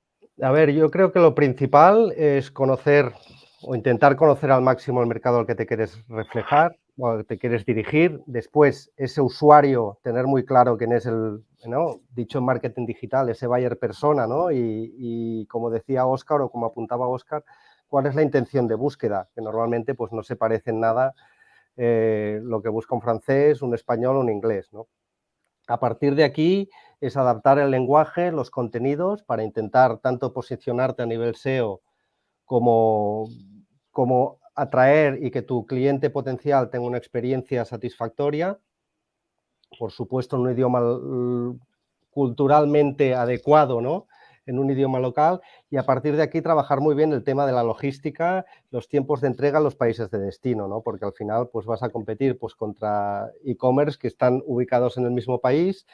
A ver, yo creo que lo principal es conocer o intentar conocer al máximo el mercado al que te quieres reflejar o al que te quieres dirigir. Después, ese usuario, tener muy claro quién es el, ¿no? dicho en marketing digital, ese buyer persona, ¿no? Y, como decía Oscar o como apuntaba Oscar, cuál es la intención de búsqueda, que normalmente pues, no se parece en nada eh, lo que busca un francés, un español o un inglés, ¿no? A partir de aquí es adaptar el lenguaje, los contenidos, para intentar tanto posicionarte a nivel SEO como atraer y que tu cliente potencial tenga una experiencia satisfactoria por supuesto, en un idioma culturalmente adecuado, ¿no? en un idioma local y a partir de aquí trabajar muy bien el tema de la logística, los tiempos de entrega en los países de destino, ¿no? porque al final pues, vas a competir pues, contra e-commerce que están ubicados en el mismo país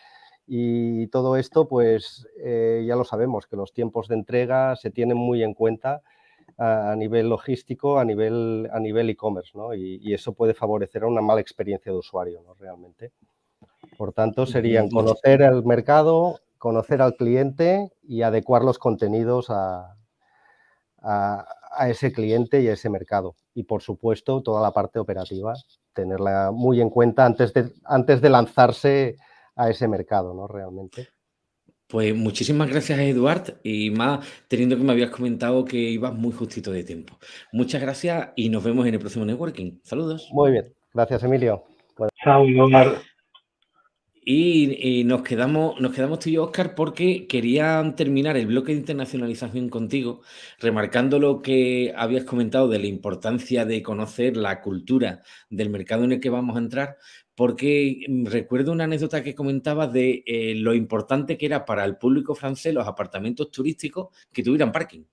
y todo esto pues eh, ya lo sabemos, que los tiempos de entrega se tienen muy en cuenta a, nivel logístico, a nivel a nivel e-commerce ¿no? y, y, eso puede favorecer a una mala experiencia de usuario ¿no? realmente. Por tanto, serían conocer el mercado, conocer al cliente y adecuar los contenidos a, ese cliente y a ese mercado. Y, por supuesto, toda la parte operativa, tenerla muy en cuenta antes de, antes de lanzarse a ese mercado, ¿no? Realmente. Pues muchísimas gracias, Eduard, y más teniendo que me habías comentado que ibas muy justito de tiempo. Muchas gracias y nos vemos en el próximo networking. Saludos. Muy bien. Gracias, Emilio. Chao, Omar. Y, nos, quedamos, nos quedamos tú y yo, Oscar, porque quería terminar el bloque de internacionalización contigo, remarcando lo que habías comentado de la importancia de conocer la cultura del mercado en el que vamos a entrar, porque mm, recuerdo una anécdota que comentabas de eh, lo importante que era para el público francés los apartamentos turísticos que tuvieran parking.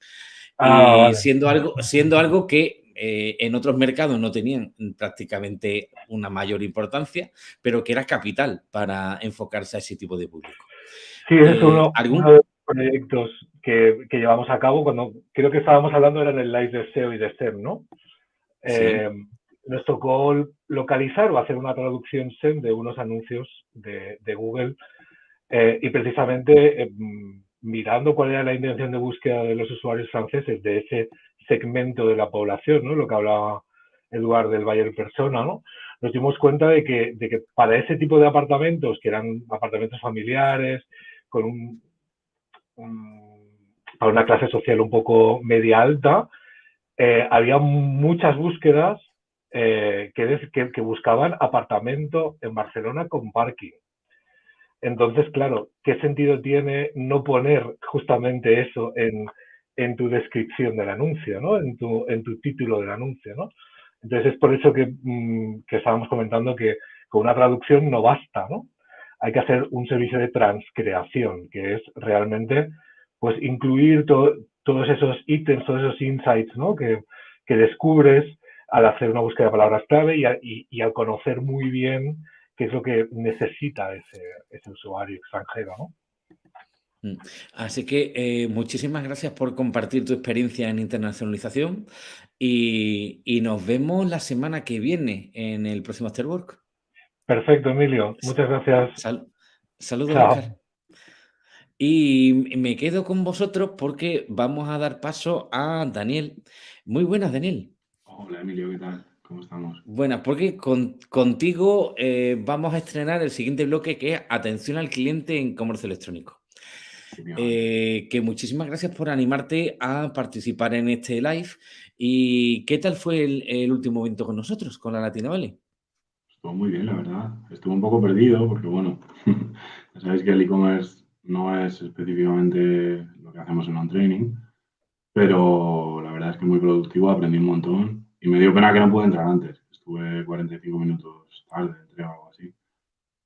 Ah, siendo algo, siendo algo que eh, en otros mercados no tenían prácticamente una mayor importancia, pero que era capital para enfocarse a ese tipo de público. Sí, es eh, uno, de los proyectos que, llevamos a cabo cuando creo que estábamos hablando era en el live de SEO y de SEM, ¿no? Eh, nos tocó localizar o hacer una traducción SEM de unos anuncios de, Google y precisamente mirando cuál era la intención de búsqueda de los usuarios franceses de ese segmento de la población, ¿no? Lo que hablaba Eduard del Bayer Persona, ¿no? Nos dimos cuenta de que, de que para ese tipo de apartamentos, que eran apartamentos familiares, con un, para una clase social un poco media alta, eh, había muchas búsquedas eh, que, que, buscaban apartamento en Barcelona con parking. Entonces, claro, ¿qué sentido tiene no poner justamente eso en, en tu descripción del anuncio, ¿no? En tu, en tu título del anuncio, ¿no? Entonces es por eso que, mm, que estábamos comentando que con una traducción no basta, ¿no? Hay que hacer un servicio de transcreación, que es realmente pues incluir todos esos ítems, todos esos insights, ¿no? Que, que descubres al hacer una búsqueda de palabras clave y, y, al conocer muy bien qué es lo que necesita ese, ese usuario extranjero, ¿no? Mm. Así que eh, muchísimas gracias por compartir tu experiencia en internacionalización y, nos vemos la semana que viene en el próximo Afterwork. Perfecto, Emilio. Muchas gracias. saludos, Y me quedo con vosotros porque vamos a dar paso a Daniel. Muy buenas, Daniel. Hola, Emilio, ¿qué tal? ¿Cómo estamos? Buenas, porque contigo eh, vamos a estrenar el siguiente bloque que es Atención al cliente en comercio electrónico. Eh, que muchísimas gracias por animarte a participar en este live. ¿Y qué tal fue el, último evento con nosotros, con la Latina Valley? Estuvo muy bien, la verdad. Estuvo un poco perdido porque, bueno, ya sabéis que el e-commerce no es específicamente lo que hacemos en on-training, pero la verdad es que muy productivo, aprendí un montón y me dio pena que no pude entrar antes. Estuve 45 minutos tarde, entre algo así.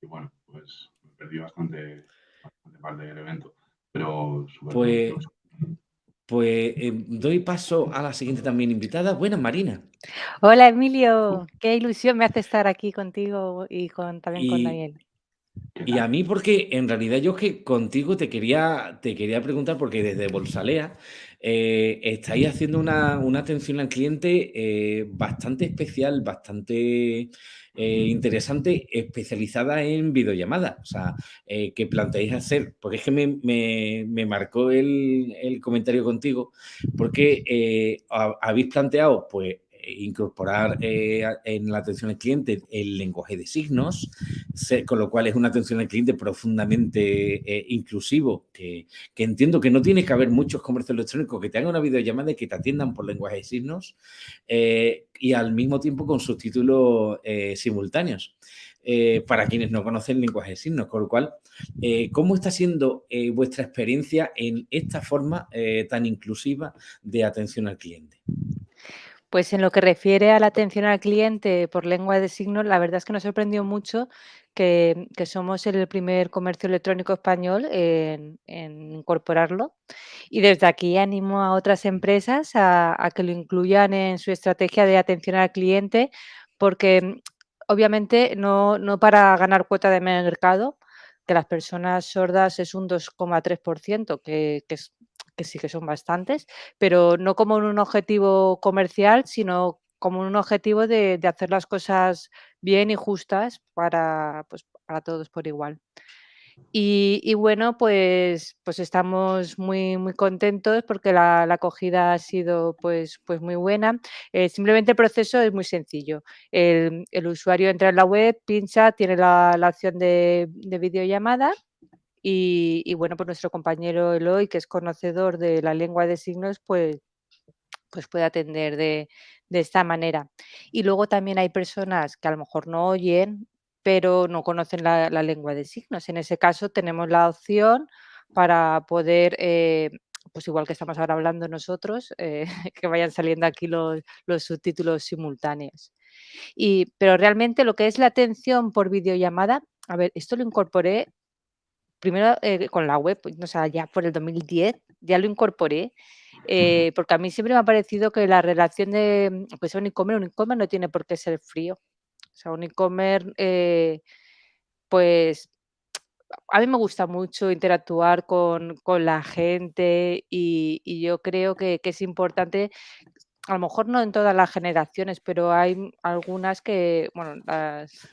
Y bueno, pues me perdí bastante, bastante parte del evento. Pues, pues eh, doy paso a la siguiente también invitada. Buenas, Marina. Hola, Emilio. Qué ilusión me hace estar aquí contigo y con, también con Daniel. Y a mí porque en realidad yo que contigo te quería, te quería preguntar porque desde Bolsalea eh, estáis haciendo una, atención al cliente eh, bastante especial, bastante eh, interesante, especializada en videollamadas. O sea, que planteáis hacer, porque es que me, marcó el, el, comentario contigo, porque habéis planteado, pues, incorporar eh, en la atención al cliente el lenguaje de signos, con lo cual es una atención al cliente profundamente eh, inclusivo, que, entiendo que no tiene que haber muchos comercios electrónicos que te hagan una videollamada y que te atiendan por lenguaje de signos eh, y al mismo tiempo con subtítulos simultáneos. para quienes no conocen lenguaje de signos, con lo cual, ¿cómo está siendo vuestra experiencia en esta forma tan inclusiva de atención al cliente? Pues en lo que refiere a la atención al cliente por lengua de signos, la verdad es que nos sorprendió mucho que, somos el primer comercio electrónico español en, incorporarlo. Y desde aquí animo a otras empresas a, que lo incluyan en su estrategia de atención al cliente, porque obviamente no, para ganar cuota de mercado, que las personas sordas es un 2,3%, que, que es que sí que son bastantes, pero no como un objetivo comercial, sino como un objetivo de, hacer las cosas bien y justas para, pues, para todos por igual. Y, bueno, pues, pues estamos muy, muy contentos porque la, acogida ha sido pues, pues muy buena. Eh, simplemente el proceso es muy sencillo. El, usuario entra en la web, pincha, tiene la, opción de, de videollamada y, bueno, pues nuestro compañero Eloy, que es conocedor de la lengua de signos, pues, pues puede atender de, esta manera. Y luego también hay personas que a lo mejor no oyen, pero no conocen la, lengua de signos. En ese caso tenemos la opción para poder, eh, pues igual que estamos ahora hablando nosotros, eh, que vayan saliendo aquí los, subtítulos simultáneos. Y, pero realmente lo que es la atención por videollamada, a ver, esto lo incorporé primero eh, con la web, o sea, ya por el 2010, ya lo incorporé eh, porque a mí siempre me ha parecido que la relación de, pues un e-commerce, un e-commerce no tiene por qué ser frío. O sea, un e-commerce, eh, pues a mí me gusta mucho interactuar con, la gente y, yo creo que, que, es importante, a lo mejor no en todas las generaciones, pero hay algunas que, bueno, las,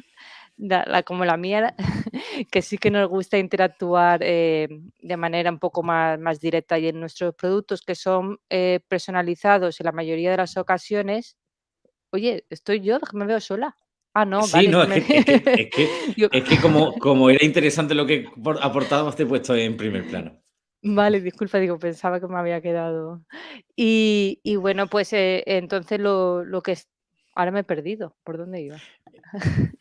la, como la mía, que sí que nos gusta interactuar eh, de manera un poco más, más directa y en nuestros productos que son eh, personalizados en la mayoría de las ocasiones, oye, estoy yo, me veo sola. Ah, no, sí, no, es, que, es, que, como, como era interesante lo que aportabas, te he puesto en primer plano. Vale, disculpa, digo, pensaba que me había quedado. Y, y bueno, pues eh, entonces lo, lo que ahora me he perdido, ¿por dónde iba?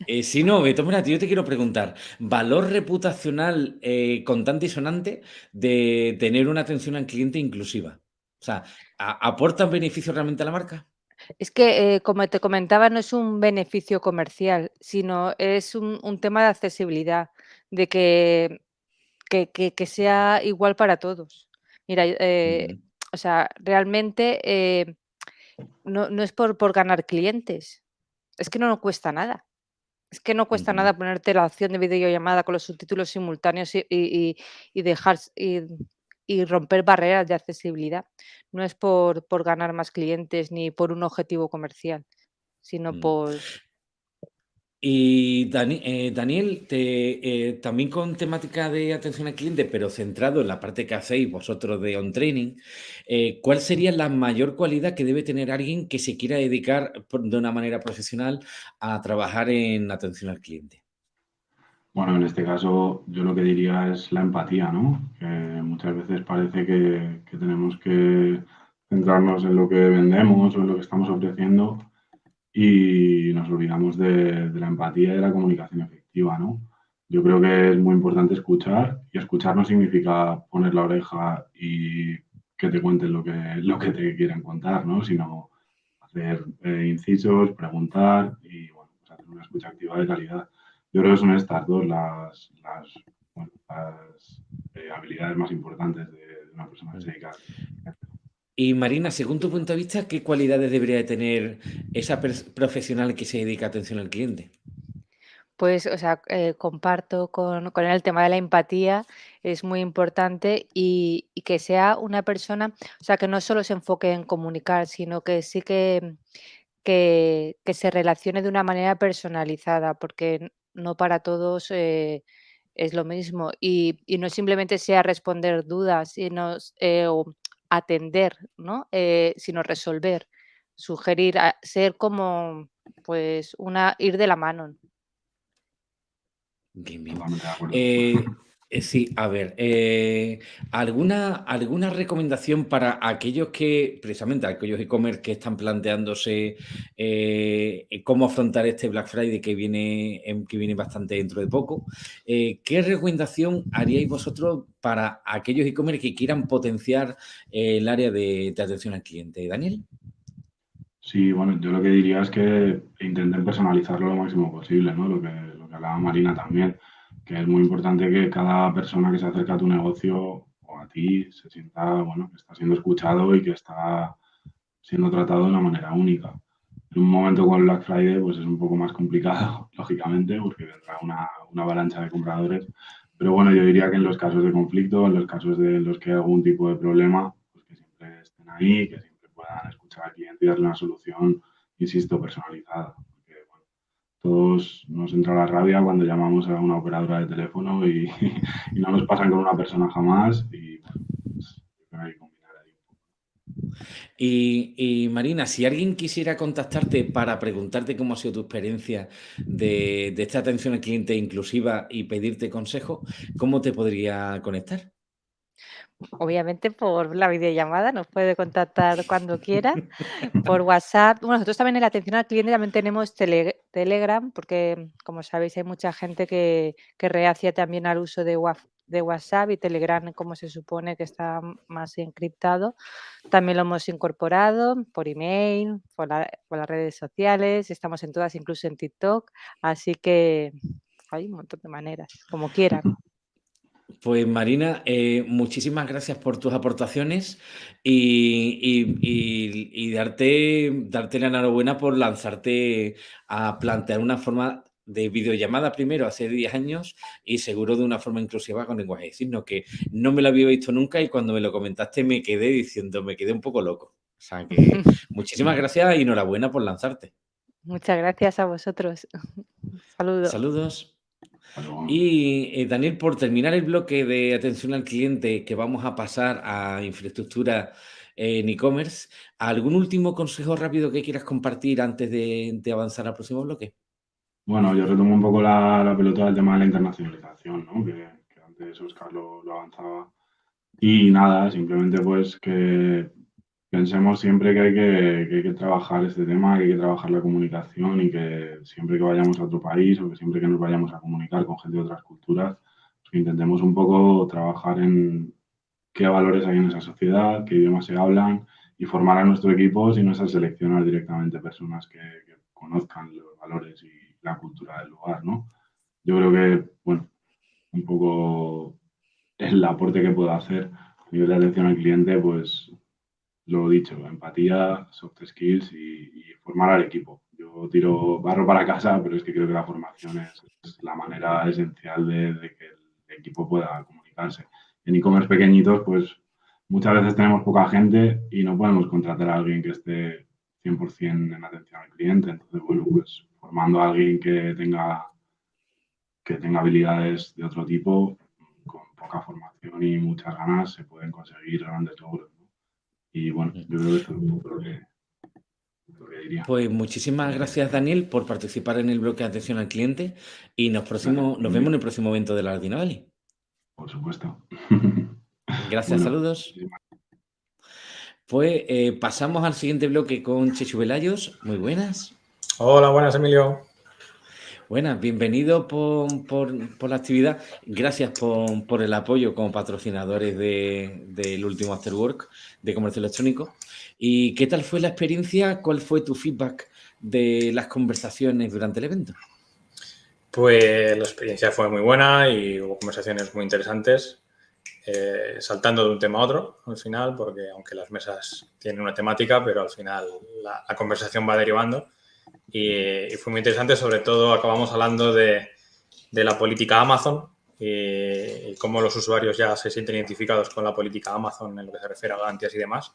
Eh, sí, no, Beto, mira, yo te quiero preguntar, ¿valor reputacional eh, contante y sonante de tener una atención al cliente inclusiva? O sea, ¿aporta beneficio realmente a la marca? Es que, eh, como te comentaba, no es un beneficio comercial, sino es un, tema de accesibilidad, de que, que, sea igual para todos. Mira, o sea, realmente no, no, es por, por ganar clientes, es que no nos cuesta nada. Es que no cuesta nada ponerte la opción de videollamada con los subtítulos simultáneos y, dejar y, romper barreras de accesibilidad. No es por, ganar más clientes ni por un objetivo comercial, sino mm. por, y eh, Daniel, eh, también con temática de atención al cliente, pero centrado en la parte que hacéis vosotros de on training, eh, ¿cuál sería la mayor cualidad que debe tener alguien que se quiera dedicar de una manera profesional a trabajar en atención al cliente? Bueno, en este caso yo lo que diría es la empatía, ¿no? Que muchas veces parece que, que tenemos que centrarnos en lo que vendemos o en lo que estamos ofreciendo y nos olvidamos de, la empatía y de la comunicación efectiva, ¿no? Yo creo que es muy importante escuchar y escuchar no significa poner la oreja y que te cuenten lo que, lo que te quieren contar, ¿no? Sino hacer eh, incisos, preguntar y pues hacer una escucha activa de calidad. Yo creo que son estas dos las, las, eh, habilidades más importantes de, una persona que se dedica y Marina, según tu punto de vista, ¿qué cualidades debería tener esa profesional que se dedica a atención al cliente? Pues, o sea, eh, comparto con, con, el tema de la empatía, es muy importante y, que sea una persona, o sea, que no solo se enfoque en comunicar, sino que sí que, que, se relacione de una manera personalizada, porque no para todos eh, es lo mismo. Y, no simplemente sea responder dudas, sino, eh, atender, ¿no? Eh, sino resolver, sugerir, ser como, pues, una, ir de la mano. Bien, bien. Eh, sí, a ver, ¿alguna, ¿alguna recomendación para aquellos que, precisamente aquellos e-commerce que están planteándose cómo afrontar este Black Friday que viene, em, que viene bastante dentro de poco? ¿Qué recomendación haríais vosotros para aquellos e-commerce que quieran potenciar eh, el área de, atención al cliente. Daniel. Sí, bueno, yo lo que diría es que intenten personalizarlo lo máximo posible, ¿no? Lo que, lo que hablaba Marina también, que es muy importante que cada persona que se acerca a tu negocio o a ti se sienta, bueno, que está siendo escuchado y que está siendo tratado de una manera única. En un momento con Black Friday, pues es un poco más complicado, lógicamente, porque vendrá una, una avalancha de compradores, pero bueno, yo diría que en los casos de conflicto, en los casos de los que hay algún tipo de problema, pues que siempre estén ahí, que siempre puedan escuchar al cliente y darle una solución, insisto, personalizada. Todos nos entra la rabia cuando llamamos a una operadora de teléfono y, no nos pasan con una persona jamás y pues, hay y, Marina, si alguien quisiera contactarte para preguntarte cómo ha sido tu experiencia de, esta atención al cliente inclusiva y pedirte consejo, ¿cómo te podría conectar? Obviamente por la videollamada, nos puede contactar cuando quiera, por WhatsApp. Bueno, nosotros también en la atención al cliente también tenemos Telegram, porque como sabéis hay mucha gente que, que reacia también al uso de, de WhatsApp y Telegram, como se supone que está más encriptado. También lo hemos incorporado por email, por, por las redes sociales, estamos en todas, incluso en TikTok, así que hay un montón de maneras, como quieran. Pues Marina, eh, muchísimas gracias por tus aportaciones y, darte, darte la enhorabuena por lanzarte a plantear una forma de videollamada primero hace 10 años y seguro de una forma inclusiva con lenguaje de signos, que no me lo había visto nunca y cuando me lo comentaste me quedé diciendo, me quedé un poco loco. O sea que muchísimas gracias y enhorabuena por lanzarte. Muchas gracias a vosotros. Saludos. Saludos. Y eh, Daniel, por terminar el bloque de atención al cliente que vamos a pasar a infraestructura en e-commerce, ¿algún último consejo rápido que quieras compartir antes de, avanzar al próximo bloque? Bueno, yo retomo un poco la, pelota del tema de la internacionalización, ¿no? que, antes Oscar lo avanzaba. Y nada, simplemente pues que pensemos siempre que hay que, trabajar este tema, que hay que trabajar la comunicación y que siempre que vayamos a otro país o que siempre que nos vayamos a comunicar con gente de otras culturas, pues intentemos un poco trabajar en qué valores hay en esa sociedad, qué idiomas se hablan y formar a nuestro equipo, si no es seleccionar directamente personas que, conozcan los valores y la cultura del lugar, ¿no? Yo creo que, bueno, un poco el aporte que puedo hacer a nivel de atención al cliente, pues lo dicho, empatía, soft skills y, formar al equipo. Yo tiro barro para casa, pero es que creo que la formación es, la manera esencial de, que el equipo pueda comunicarse. En e-commerce pequeñitos, pues muchas veces tenemos poca gente y no podemos contratar a alguien que esté 100% en atención al cliente. Entonces, bueno, pues formando a alguien que tenga, que tenga habilidades de otro tipo, con poca formación y muchas ganas, se pueden conseguir grandes logros. Y bueno, yo creo que eso es un poco lo que, diría. Pues muchísimas gracias, Daniel, por participar en el bloque de atención al cliente y nos, próximo, nos vemos en el próximo evento de la Ardina Valley. Por supuesto. Gracias, saludos. Pues eh, pasamos al siguiente bloque con Chechu Velayos. Muy buenas. Hola, buenas, Emilio. Buenas, bienvenido por, la actividad. Gracias por, el apoyo como patrocinadores del último Afterwork de comercio electrónico. ¿Y qué tal fue la experiencia? ¿Cuál fue tu feedback de las conversaciones durante el evento? Pues la experiencia fue muy buena y hubo conversaciones muy interesantes, eh, saltando de un tema a otro al final, porque aunque las mesas tienen una temática, pero al final la conversación va derivando y, fue muy interesante, sobre todo acabamos hablando de, de la política Amazon y, cómo los usuarios ya se sienten identificados con la política Amazon en lo que se refiere a garantías y demás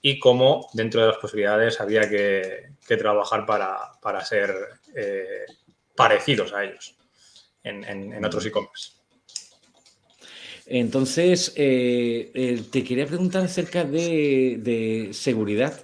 y cómo dentro de las posibilidades había que, trabajar para, para ser eh, parecidos a ellos en, otros e-commerce. Entonces, eh, eh, te quería preguntar acerca de, de seguridad.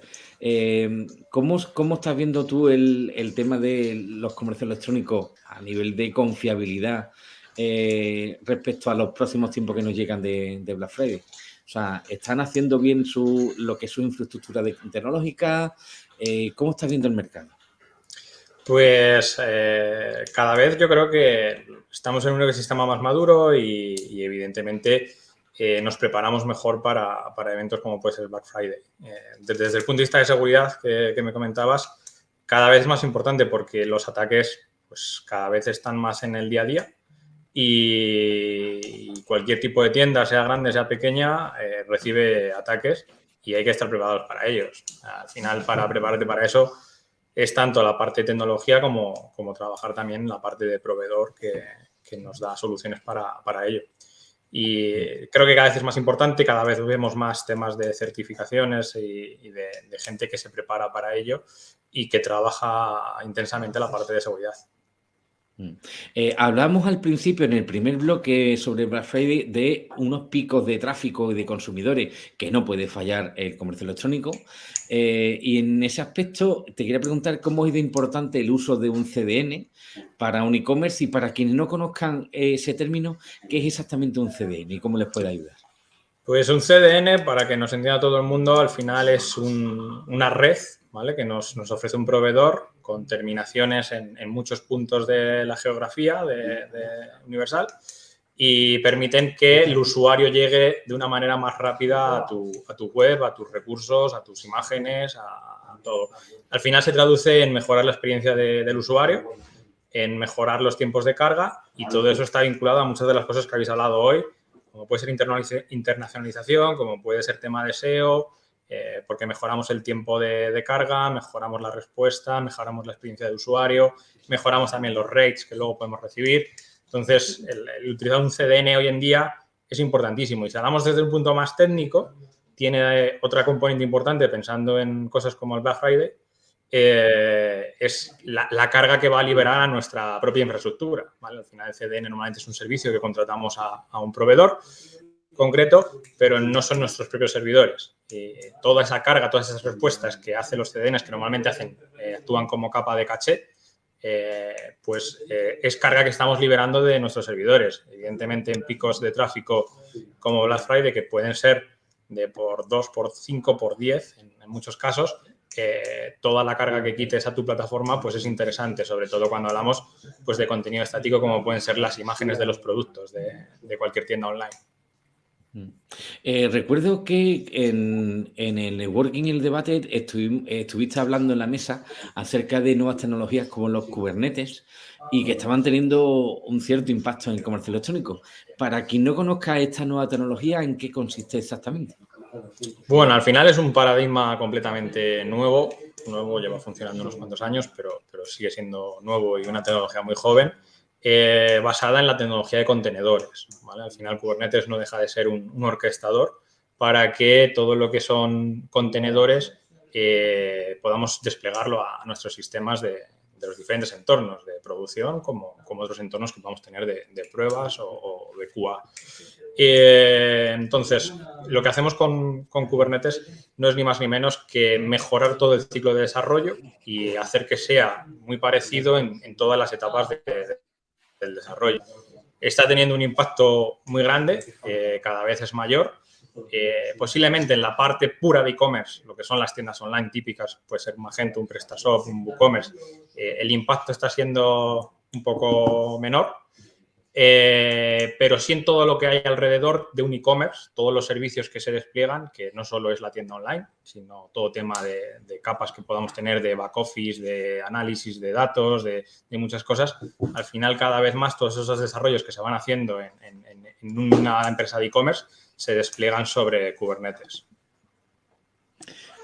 ¿Cómo, ¿cómo, estás viendo tú el, el, tema de los comercios electrónicos a nivel de confiabilidad eh, respecto a los próximos tiempos que nos llegan de, de, Black Friday? O sea, ¿están haciendo bien su, lo que es su infraestructura tecnológica? Eh, ¿Cómo estás viendo el mercado? Pues eh, cada vez yo creo que estamos en un ecosistema más maduro y, y evidentemente eh, nos preparamos mejor para, para, eventos como puede ser Black Friday. Eh, desde, el punto de vista de seguridad que, me comentabas, cada vez más importante porque los ataques pues, cada vez están más en el día a día y cualquier tipo de tienda, sea grande, sea pequeña, eh, recibe ataques y hay que estar preparados para ellos. Al final, para prepararte para eso, es tanto la parte de tecnología como, como trabajar también la parte de proveedor que, que nos da soluciones para, para ello. Y creo que cada vez es más importante, cada vez vemos más temas de certificaciones y, de, gente que se prepara para ello y que trabaja intensamente la parte de seguridad. Mm. Eh, hablamos al principio, en el primer bloque sobre Black Friday, de unos picos de tráfico y de consumidores que no puede fallar el comercio electrónico. Eh, y en ese aspecto te quería preguntar cómo es de importante el uso de un CDN para un e-commerce y para quienes no conozcan ese término, ¿qué es exactamente un CDN y cómo les puede ayudar? Pues un CDN, para que nos entienda todo el mundo, al final es una red ¿vale? que nos, ofrece un proveedor con terminaciones en, muchos puntos de la geografía de, universal y permiten que el usuario llegue de una manera más rápida a tu, a tu web, a tus recursos, a tus imágenes, a, todo. Al final se traduce en mejorar la experiencia del usuario, en mejorar los tiempos de carga y todo eso está vinculado a muchas de las cosas que habéis hablado hoy, como puede ser internacionalización, como puede ser tema de SEO, eh, porque mejoramos el tiempo de, carga, mejoramos la respuesta, mejoramos la experiencia de usuario, mejoramos también los rates que luego podemos recibir. Entonces, el, utilizar un CDN hoy en día es importantísimo. Y si hablamos desde un punto más técnico, tiene eh, otra componente importante pensando en cosas como el Black Friday, eh, es la, carga que va a liberar a nuestra propia infraestructura. Al final el CDN normalmente es un servicio que contratamos a un proveedor concreto, pero no son nuestros propios servidores. Toda esa carga, todas esas respuestas que hacen los CDNs, que normalmente hacen, eh, actúan como capa de caché, eh, pues eh, es carga que estamos liberando de nuestros servidores. Evidentemente en picos de tráfico como Black Friday, que pueden ser de por 2, por 5, por 10 en, muchos casos, toda la carga que quites a tu plataforma pues es interesante, sobre todo cuando hablamos pues, de contenido estático como pueden ser las imágenes de los productos de cualquier tienda online. Mm. Eh, recuerdo que en, el networking y el debate estuviste hablando en la mesa acerca de nuevas tecnologías como los Kubernetes y que estaban teniendo un cierto impacto en el comercio electrónico. Para quien no conozca esta nueva tecnología, ¿en qué consiste exactamente? Bueno, al final es un paradigma completamente nuevo. Nuevo lleva funcionando unos cuantos años, pero, pero sigue siendo nuevo y una tecnología muy joven. Eh, basada en la tecnología de contenedores. Al final Kubernetes no deja de ser un, orquestador para que todo lo que son contenedores eh, podamos desplegarlo a nuestros sistemas de, los diferentes entornos de producción como, otros entornos que podamos tener de, pruebas o, de QA. Eh, entonces, lo que hacemos con, Kubernetes no es ni más ni menos que mejorar todo el ciclo de desarrollo y hacer que sea muy parecido en todas las etapas de, del desarrollo. Está teniendo un impacto muy grande, eh, cada vez es mayor. Eh, posiblemente en la parte pura de e-commerce, lo que son las tiendas online típicas, puede ser Magento, un PrestaShop, un WooCommerce, eh, el impacto está siendo un poco menor, eh, pero sí en todo lo que hay alrededor de un e-commerce, todos los servicios que se despliegan, que no solo es la tienda online, sino todo tema de, capas que podamos tener de back office, de análisis de datos, de, muchas cosas. Al final, cada vez más, todos esos desarrollos que se van haciendo en una empresa de e-commerce se despliegan sobre Kubernetes.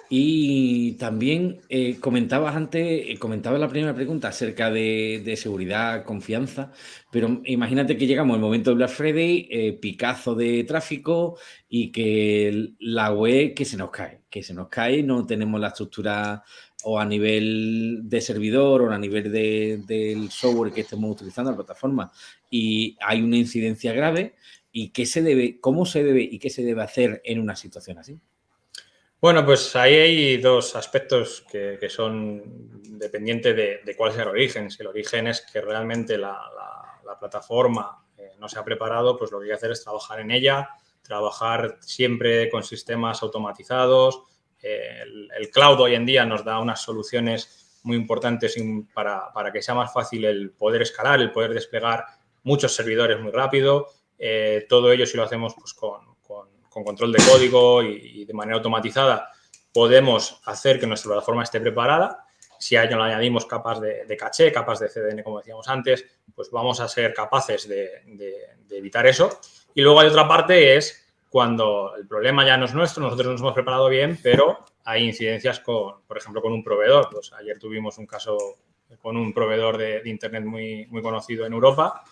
Y también eh, comentabas antes, eh, comentaba la primera pregunta acerca de, seguridad, confianza, pero imagínate que llegamos al momento de Black Friday, eh, picazo de tráfico y que la web que se nos cae, que se nos cae, no tenemos la estructura o a nivel de servidor o a nivel del software que estemos utilizando, la plataforma, y hay una incidencia grave, ¿y qué se debe, cómo se debe y qué se debe hacer en una situación así? Bueno, pues ahí hay dos aspectos que, son dependientes de, cuál sea el origen. Si el origen es que realmente la, plataforma eh, no se ha preparado, pues lo que hay que hacer es trabajar en ella, trabajar siempre con sistemas automatizados. Eh, el, cloud hoy en día nos da unas soluciones muy importantes para, que sea más fácil el poder escalar, el poder desplegar muchos servidores muy rápido. Eh, todo ello si lo hacemos pues, con, con control de código y, de manera automatizada podemos hacer que nuestra plataforma esté preparada. Si a ello le añadimos capas de, caché, capas de CDN, como decíamos antes, pues vamos a ser capaces de, evitar eso. Y luego hay otra parte, es cuando el problema ya no es nuestro, nosotros nos hemos preparado bien, pero hay incidencias con, por ejemplo, con un proveedor. Pues ayer tuvimos un caso con un proveedor de, Internet muy, muy conocido en Europa,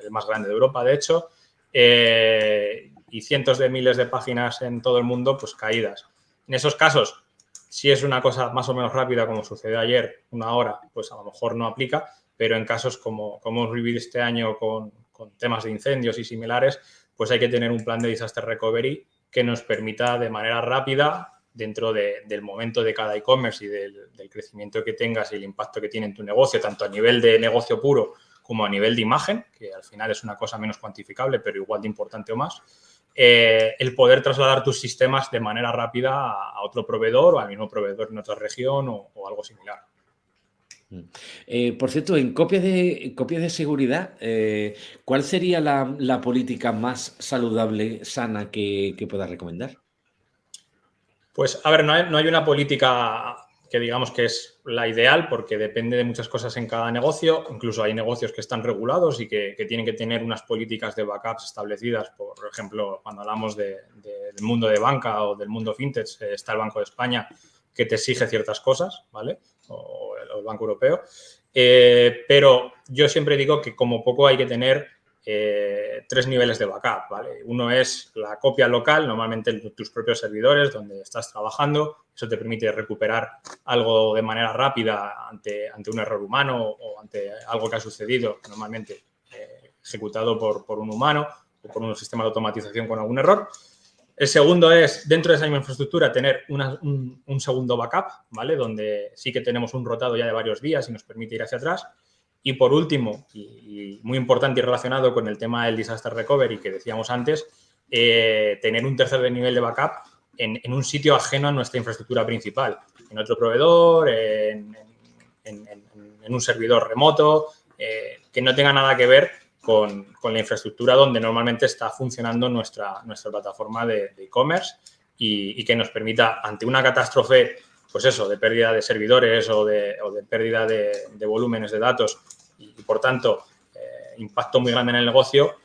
el más grande de Europa, de hecho, eh, y cientos de miles de páginas en todo el mundo, pues caídas. En esos casos, si es una cosa más o menos rápida, como sucedió ayer, una hora, pues a lo mejor no aplica, pero en casos como, como hemos vivido este año con, temas de incendios y similares, pues hay que tener un plan de disaster recovery que nos permita de manera rápida, dentro del momento de cada e-commerce y del, del, crecimiento que tengas y el impacto que tiene en tu negocio, tanto a nivel de negocio puro como a nivel de imagen, que al final es una cosa menos cuantificable, pero igual de importante o más, eh, el poder trasladar tus sistemas de manera rápida a, otro proveedor o al mismo proveedor en otra región o, algo similar. Mm. Eh, por cierto, en copias de, copias de seguridad, eh, ¿cuál sería la, política más saludable, sana que, que puedas recomendar? Pues, a ver, no hay, no hay una política que digamos que es la ideal porque depende de muchas cosas en cada negocio. Incluso hay negocios que están regulados y que, tienen que tener unas políticas de backups establecidas. Por ejemplo, cuando hablamos del mundo de banca o del mundo fintech, eh, está el Banco de España que te exige ciertas cosas, ¿vale? O el, Banco Europeo. Eh, pero yo siempre digo que como poco hay que tener eh, tres niveles de backup, ¿vale? Uno es la copia local, normalmente en tus propios servidores donde estás trabajando. Eso te permite recuperar algo de manera rápida ante, ante un error humano o ante algo que ha sucedido, normalmente eh, ejecutado por, por, un humano o por un sistema de automatización con algún error. El segundo es, dentro de esa misma infraestructura, tener un, un, segundo backup, ¿vale? Donde sí que tenemos un rotado ya de varios días y nos permite ir hacia atrás. Y por último, y, muy importante y relacionado con el tema del disaster recovery que decíamos antes, eh, tener un tercer nivel de backup en, un sitio ajeno a nuestra infraestructura principal, en otro proveedor, en, un servidor remoto, eh, que no tenga nada que ver con, la infraestructura donde normalmente está funcionando nuestra, nuestra plataforma de e-commerce y, que nos permita, ante una catástrofe, pues eso, de pérdida de servidores o de, pérdida de volúmenes de datos, y, por tanto, eh, impacto muy grande en el negocio,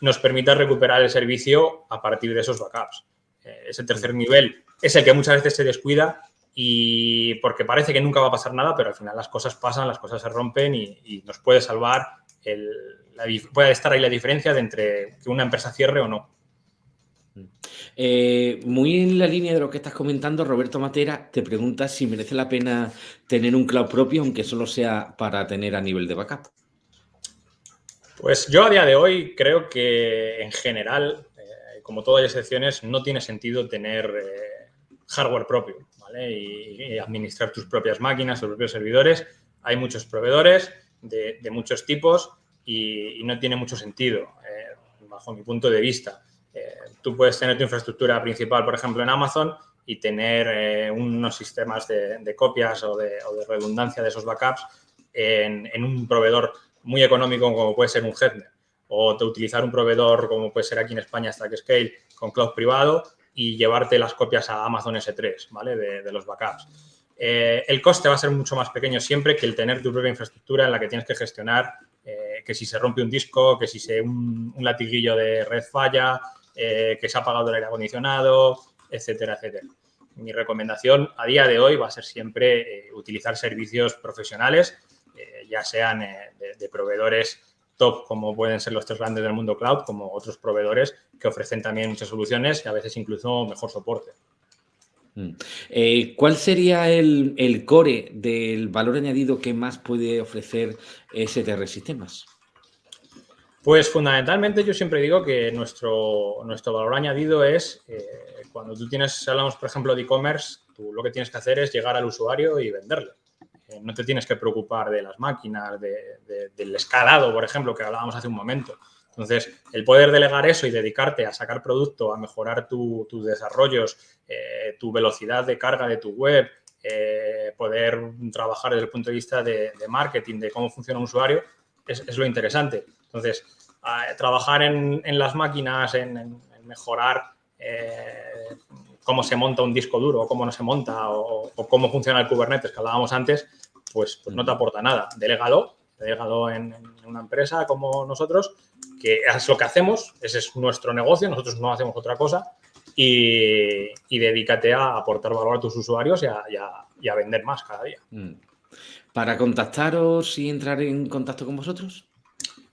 nos permita recuperar el servicio a partir de esos backups. Eh, ese tercer nivel es el que muchas veces se descuida y porque parece que nunca va a pasar nada, pero al final las cosas pasan, las cosas se rompen y, nos puede salvar, el, puede estar ahí la diferencia de entre que una empresa cierre o no. Eh, muy en la línea de lo que estás comentando, Roberto Matera te pregunta si merece la pena tener un cloud propio, aunque solo sea para tener a nivel de backup. Pues yo a día de hoy creo que en general, eh, como todas las excepciones, no tiene sentido tener eh, hardware propio y, administrar tus propias máquinas, tus propios servidores. Hay muchos proveedores de, muchos tipos y, no tiene mucho sentido, bajo mi punto de vista. Eh, tú puedes tener tu infraestructura principal, por ejemplo, en Amazon y tener eh, unos sistemas de, copias o de, redundancia de esos backups en, un proveedor muy económico como puede ser un Headner o de utilizar un proveedor como puede ser aquí en España StackScale con cloud privado y llevarte las copias a Amazon S3, ¿vale? De, los backups. Eh, el coste va a ser mucho más pequeño siempre que el tener tu propia infraestructura en la que tienes que gestionar que si se rompe un disco, que si se un, un latiguillo de red falla, eh, que se ha apagado el aire acondicionado, etcétera, etcétera. Mi recomendación a día de hoy va a ser siempre eh, utilizar servicios profesionales, eh, ya sean de, proveedores top como pueden ser los tres grandes del mundo cloud, como otros proveedores que ofrecen también muchas soluciones y a veces incluso mejor soporte. Mm. ¿Cuál sería el, el, core del valor añadido que más puede ofrecer STR Sistemas? Pues fundamentalmente yo siempre digo que nuestro, nuestro valor añadido es eh, cuando tú tienes, hablamos por ejemplo de e-commerce, tú lo que tienes que hacer es llegar al usuario y venderle. Eh, no te tienes que preocupar de las máquinas, del escalado, por ejemplo, que hablábamos hace un momento. Entonces, el poder delegar eso y dedicarte a sacar producto, a mejorar tus desarrollos, eh, tu velocidad de carga de tu web, poder trabajar desde el punto de vista de, marketing, de cómo funciona un usuario, es lo interesante. Entonces, trabajar en, las máquinas, en, mejorar eh, cómo se monta un disco duro, cómo no se monta, o, cómo funciona el Kubernetes que hablábamos antes, pues, pues no te aporta nada. Delégalo, delégalo en, una empresa como nosotros, que es lo que hacemos, ese es nuestro negocio, nosotros no hacemos otra cosa, y, dedícate a aportar valor a tus usuarios y a, vender más cada día. Mm. ¿Para contactaros y entrar en contacto con vosotros?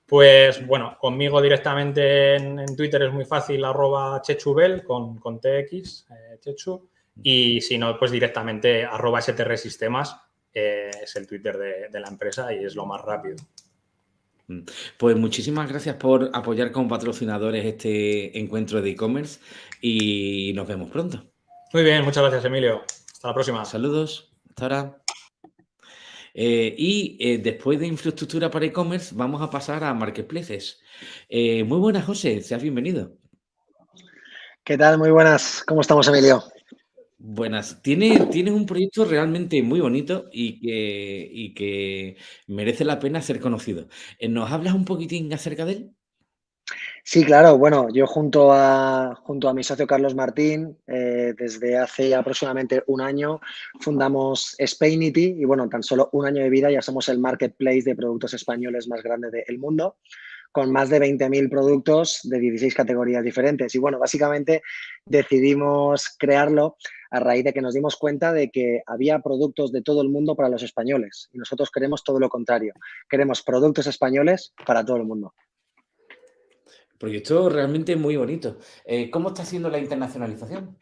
Pues bueno, conmigo directamente en, Twitter es muy fácil, arroba chechubel con, con TX, eh, chechu, y si no, pues directamente arroba STR Sistemas eh, es el Twitter de, la empresa y es lo más rápido. Mm. Pues muchísimas gracias por apoyar como patrocinadores este encuentro de e-commerce y nos vemos pronto. Muy bien, muchas gracias Emilio. Hasta la próxima. Saludos. Hasta ahora. Eh, y eh, después de infraestructura para e-commerce, vamos a pasar a marketplaces. Eh, muy buenas, José, seas bienvenido. ¿Qué tal? Muy buenas. ¿Cómo estamos, Emilio? Buenas. Tienes, tienes un proyecto realmente muy bonito y que, y que merece la pena ser conocido. ¿Nos hablas un poquitín acerca de él? Sí, claro. Bueno, yo junto a, junto a mi socio Carlos Martín, eh, desde hace aproximadamente un año, fundamos Spainity y bueno, tan solo un año de vida ya somos el marketplace de productos españoles más grande del mundo con más de 20.000 productos de 16 categorías diferentes. Y bueno, básicamente decidimos crearlo a raíz de que nos dimos cuenta de que había productos de todo el mundo para los españoles. Y nosotros queremos todo lo contrario. Queremos productos españoles para todo el mundo. Proyecto realmente muy bonito. Eh, ¿Cómo está siendo la internacionalización?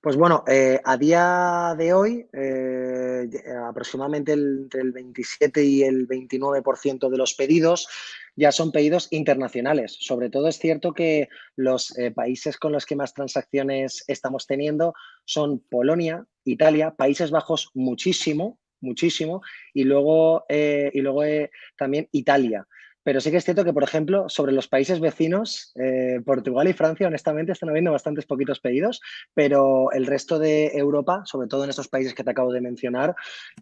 Pues bueno, eh, a día de hoy, eh, aproximadamente entre el 27 y el 29% de los pedidos ya son pedidos internacionales. Sobre todo es cierto que los países con los que más transacciones estamos teniendo son Polonia, Italia, Países Bajos muchísimo, muchísimo, y luego, y luego también Italia. Pero sí que es cierto que, por ejemplo, sobre los países vecinos, eh, Portugal y Francia, honestamente, están habiendo bastantes poquitos pedidos, pero el resto de Europa, sobre todo en estos países que te acabo de mencionar,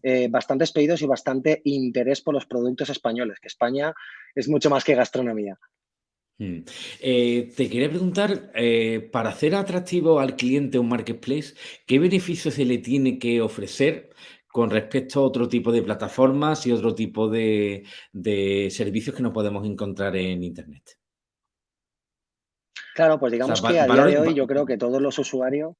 eh, bastantes pedidos y bastante interés por los productos españoles, que España es mucho más que gastronomía. Mm. Eh, te quería preguntar, para hacer atractivo al cliente un marketplace, ¿qué beneficios se le tiene que ofrecer con respecto a otro tipo de plataformas y otro tipo de, servicios que no podemos encontrar en Internet. Claro, pues digamos que a día de hoy yo creo que todos los usuarios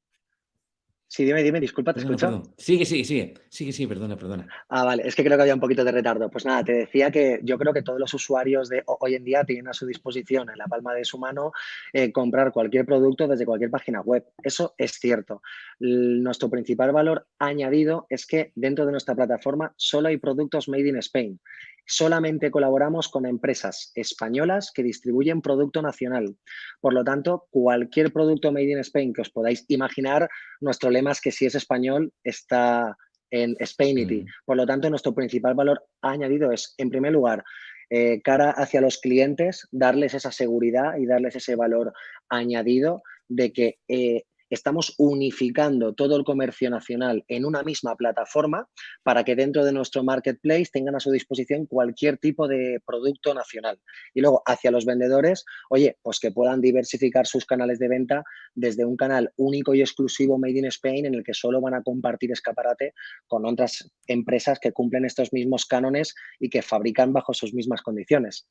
Sí, dime, dime, disculpa, ¿te escucho? Sigue, sigue, sigue, sigue, sí, perdona, perdona. Ah, vale, es que creo que había un poquito de retardo. Pues nada, te decía que yo creo que todos los usuarios de hoy en día tienen a su disposición, en la palma de su mano, eh, comprar cualquier producto desde cualquier página web. Eso es cierto. nuestro principal valor añadido es que dentro de nuestra plataforma solo hay productos made in Spain solamente colaboramos con empresas españolas que distribuyen producto nacional. Por lo tanto, cualquier producto made in Spain que os podáis imaginar, nuestro lema es que si es español está en Spainity. Mm. Por lo tanto, nuestro principal valor añadido es, en primer lugar, eh, cara hacia los clientes, darles esa seguridad y darles ese valor añadido de que eh, estamos unificando todo el comercio nacional en una misma plataforma para que dentro de nuestro marketplace tengan a su disposición cualquier tipo de producto nacional. Y luego hacia los vendedores, oye, pues que puedan diversificar sus canales de venta desde un canal único y exclusivo Made in Spain en el que solo van a compartir escaparate con otras empresas que cumplen estos mismos cánones y que fabrican bajo sus mismas condiciones.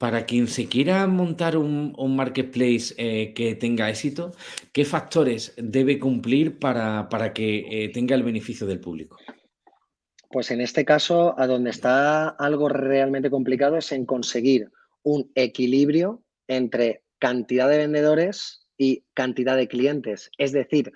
Para quien se quiera montar un, marketplace eh, que tenga éxito, ¿qué factores debe cumplir para, que eh, tenga el beneficio del público? Pues en este caso, a donde está algo realmente complicado es en conseguir un equilibrio entre cantidad de vendedores y cantidad de clientes. Es decir,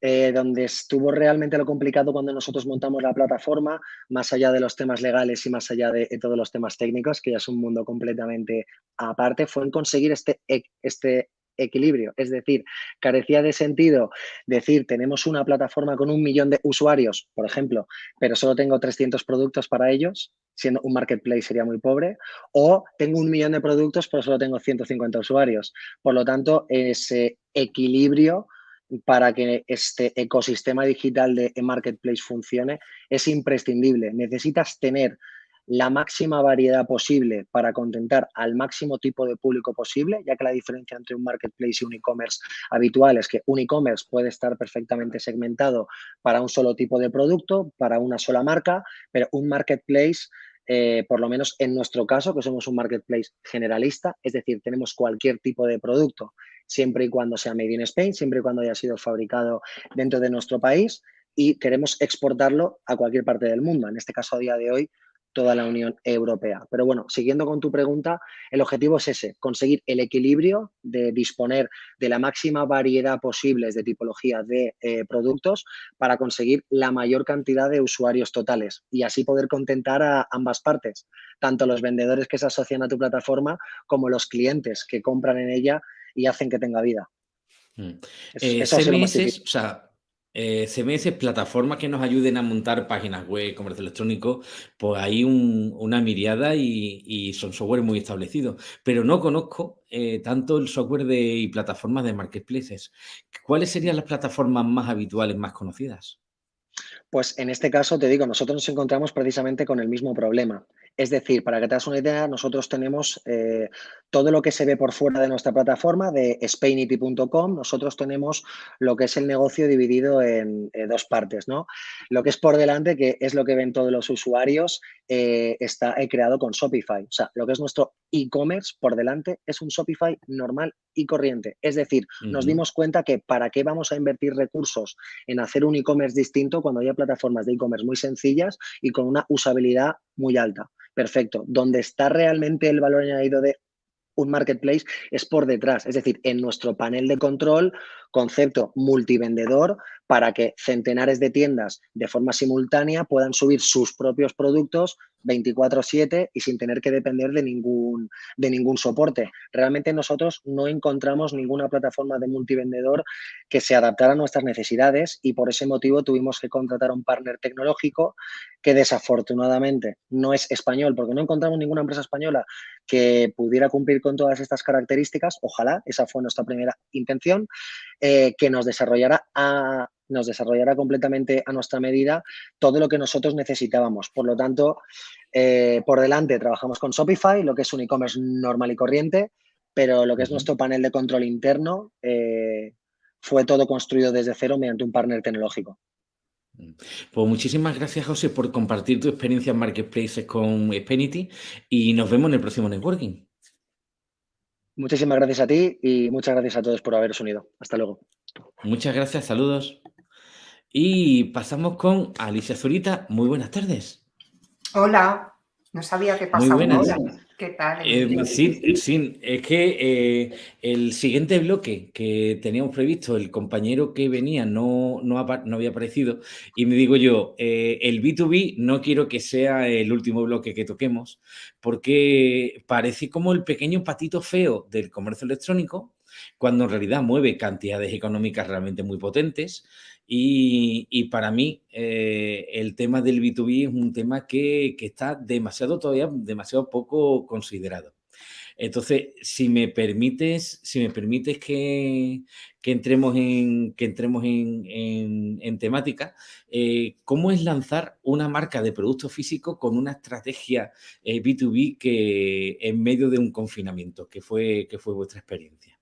eh, donde estuvo realmente lo complicado cuando nosotros montamos la plataforma, más allá de los temas legales y más allá de, todos los temas técnicos, que ya es un mundo completamente aparte, fue en conseguir este, e, este equilibrio. Es decir, carecía de sentido decir, tenemos una plataforma con un millón de usuarios, por ejemplo, pero solo tengo 300 productos para ellos, siendo un marketplace sería muy pobre, o tengo un millón de productos, pero solo tengo 150 usuarios. Por lo tanto, ese equilibrio para que este ecosistema digital de marketplace funcione es imprescindible. Necesitas tener la máxima variedad posible para contentar al máximo tipo de público posible, ya que la diferencia entre un marketplace y un e-commerce habitual es que un e-commerce puede estar perfectamente segmentado para un solo tipo de producto, para una sola marca, pero un marketplace eh, por lo menos en nuestro caso, que somos un marketplace generalista, es decir, tenemos cualquier tipo de producto, siempre y cuando sea made in Spain, siempre y cuando haya sido fabricado dentro de nuestro país y queremos exportarlo a cualquier parte del mundo. En este caso, a día de hoy, toda la Unión Europea. Pero bueno, siguiendo con tu pregunta, el objetivo es ese, conseguir el equilibrio de disponer de la máxima variedad posible de tipología de eh, productos para conseguir la mayor cantidad de usuarios totales y así poder contentar a ambas partes, tanto los vendedores que se asocian a tu plataforma como los clientes que compran en ella y hacen que tenga vida. Mm. Eh, o sea, eh, CMS, plataformas que nos ayuden a montar páginas web, comercio electrónico, pues hay una miriada y, son software muy establecidos. Pero no conozco eh, tanto el software y plataformas de marketplaces. ¿Cuáles serían las plataformas más habituales, más conocidas? Pues en este caso, te digo, nosotros nos encontramos precisamente con el mismo problema. Es decir, para que te hagas una idea, nosotros tenemos eh, todo lo que se ve por fuera de nuestra plataforma de Spainity.com. Nosotros tenemos lo que es el negocio dividido en dos partes, ¿no? Lo que es por delante, que es lo que ven todos los usuarios, eh, está creado con Shopify. O sea, lo que es nuestro e-commerce por delante es un Shopify normal y corriente. Es decir, nos dimos cuenta que para qué vamos a invertir recursos en hacer un e-commerce distinto cuando hay plataformas de e-commerce muy sencillas y con una usabilidad muy alta. Perfecto. Donde está realmente el valor añadido de un marketplace es por detrás, es decir, en nuestro panel de control, concepto multivendedor, para que centenares de tiendas de forma simultánea puedan subir sus propios productos 24/7 y sin tener que depender de ningún, de ningún soporte. Realmente nosotros no encontramos ninguna plataforma de multivendedor que se adaptara a nuestras necesidades y por ese motivo tuvimos que contratar a un partner tecnológico que desafortunadamente no es español porque no encontramos ninguna empresa española que pudiera cumplir con todas estas características. Ojalá, esa fue nuestra primera intención, eh, que nos desarrollara a, nos desarrollará completamente a nuestra medida todo lo que nosotros necesitábamos. Por lo tanto, eh, por delante trabajamos con Shopify, lo que es un e-commerce normal y corriente, pero lo que es nuestro panel de control interno eh, fue todo construido desde cero mediante un partner tecnológico. Pues muchísimas gracias, José, por compartir tu experiencia en Marketplaces con Spenity y nos vemos en el próximo networking. Muchísimas gracias a ti y muchas gracias a todos por haberos unido. Hasta luego. Muchas gracias, saludos. Y pasamos con Alicia Zurita. Muy buenas tardes. Hola, no sabía qué pasaba. Muy buenas. ¿Qué tal? Eh, sí, sí, es que eh, el siguiente bloque que teníamos previsto, el compañero que venía no, no, había aparecido y me digo yo, eh, el B2B no quiero que sea el último bloque que toquemos porque parece como el pequeño patito feo del comercio electrónico cuando en realidad mueve cantidades económicas realmente muy potentes y, para mí eh, el tema del B2B es un tema que, está demasiado todavía, demasiado poco considerado. Entonces, si me permites, si me permites que, entremos en, que entremos en, temática, eh, ¿cómo es lanzar una marca de producto físico con una estrategia B2B eh, que en medio de un confinamiento? ¿Qué fue, qué fue vuestra experiencia?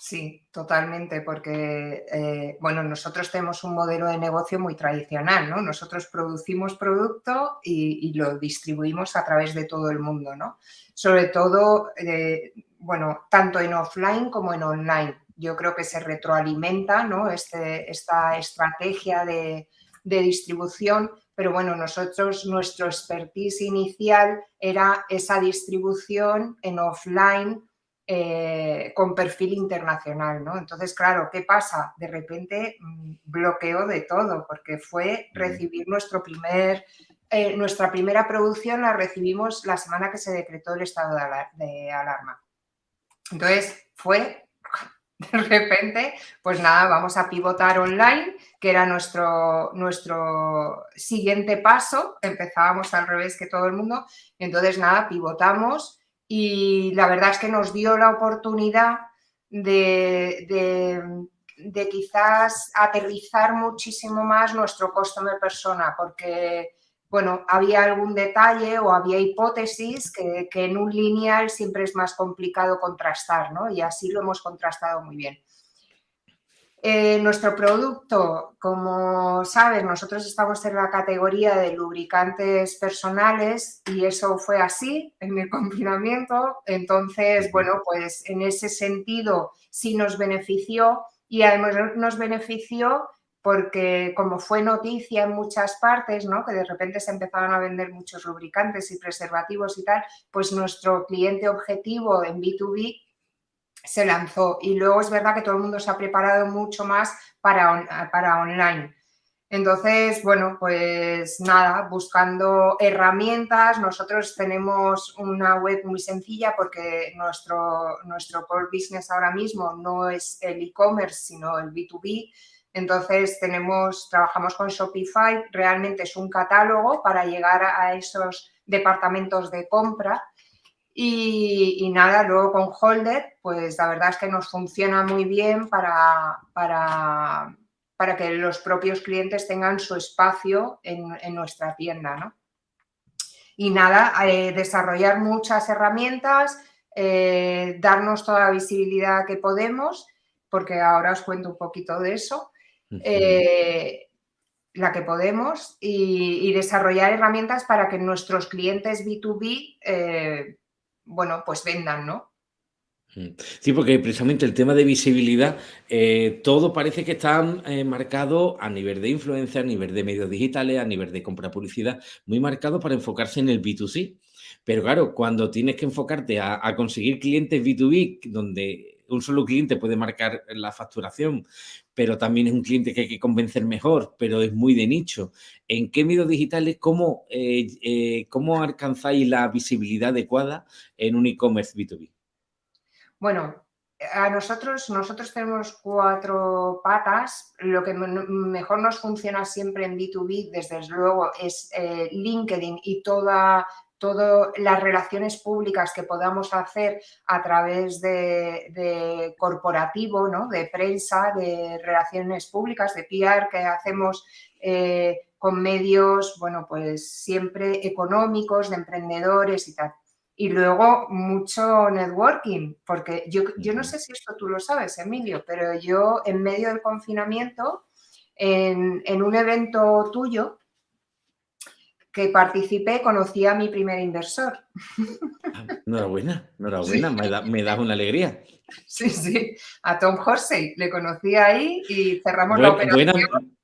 Sí, totalmente, porque eh, bueno, nosotros tenemos un modelo de negocio muy tradicional, ¿no? Nosotros producimos producto y, lo distribuimos a través de todo el mundo, ¿no? Sobre todo, eh, bueno, tanto en offline como en online. Yo creo que se retroalimenta, ¿no? Este, esta estrategia de, de distribución, pero bueno, nosotros, nuestro expertise inicial era esa distribución en offline eh, con perfil internacional, ¿no? Entonces, claro, ¿qué pasa? De repente mm, bloqueo de todo, porque fue recibir nuestro primer, eh, nuestra primera producción la recibimos la semana que se decretó el estado de, alarma. Entonces, fue de repente, pues nada, vamos a pivotar online, que era nuestro, nuestro siguiente paso. Empezábamos al revés que todo el mundo. Entonces, nada, pivotamos y la verdad es que nos dio la oportunidad de, de, quizás aterrizar muchísimo más nuestro customer persona, porque bueno, había algún detalle o había hipótesis que, que, en un lineal siempre es más complicado contrastar, ¿no? Y así lo hemos contrastado muy bien. Eh, nuestro producto, como sabes, nosotros estamos en la categoría de lubricantes personales y eso fue así en el confinamiento. Entonces, bueno, pues en ese sentido sí nos benefició y además nos benefició porque como fue noticia en muchas partes, ¿no? que de repente se empezaban a vender muchos lubricantes y preservativos y tal, pues nuestro cliente objetivo en B2B se lanzó y luego es verdad que todo el mundo se ha preparado mucho más para, para online. Entonces, bueno, pues nada, buscando herramientas, nosotros tenemos una web muy sencilla porque nuestro, nuestro core business ahora mismo no es el e-commerce, sino el B2B. Entonces tenemos, trabajamos con Shopify, realmente es un catálogo para llegar a esos departamentos de compra y, nada, luego con Holder, pues la verdad es que nos funciona muy bien para, para, para que los propios clientes tengan su espacio en, nuestra tienda, ¿no? Y nada, eh, desarrollar muchas herramientas, eh, darnos toda la visibilidad que podemos, porque ahora os cuento un poquito de eso, eh, la que podemos, y, desarrollar herramientas para que nuestros clientes B2B bueno, pues vendan, ¿no? Mm. Sí, porque precisamente el tema de visibilidad, eh, todo parece que está eh, marcado a nivel de influencia, a nivel de medios digitales, a nivel de compra publicidad, muy marcado para enfocarse en el B2C. Pero claro, cuando tienes que enfocarte a, a conseguir clientes B2B, donde un solo cliente puede marcar la facturación, pero también es un cliente que hay que convencer mejor, pero es muy de nicho. ¿En qué medios digitales, cómo, eh, eh, cómo alcanzáis la visibilidad adecuada en un e-commerce B2B? Bueno, a nosotros, nosotros tenemos cuatro patas. Lo que mejor nos funciona siempre en B2B, desde luego, es eh, LinkedIn y toda todas las relaciones públicas que podamos hacer a través de, corporativo, ¿no? de prensa, de relaciones públicas, de PR que hacemos eh, con medios, bueno, pues siempre económicos, de emprendedores y tal. Y luego mucho networking, porque yo, yo no sé si esto tú lo sabes, Emilio, pero yo en medio del confinamiento, en, en un evento tuyo, que participé, conocí a mi primer inversor. Enhorabuena, enhorabuena, me, da, me das una alegría. Sí, sí, a Tom Horsey, le conocí ahí y cerramos la operación.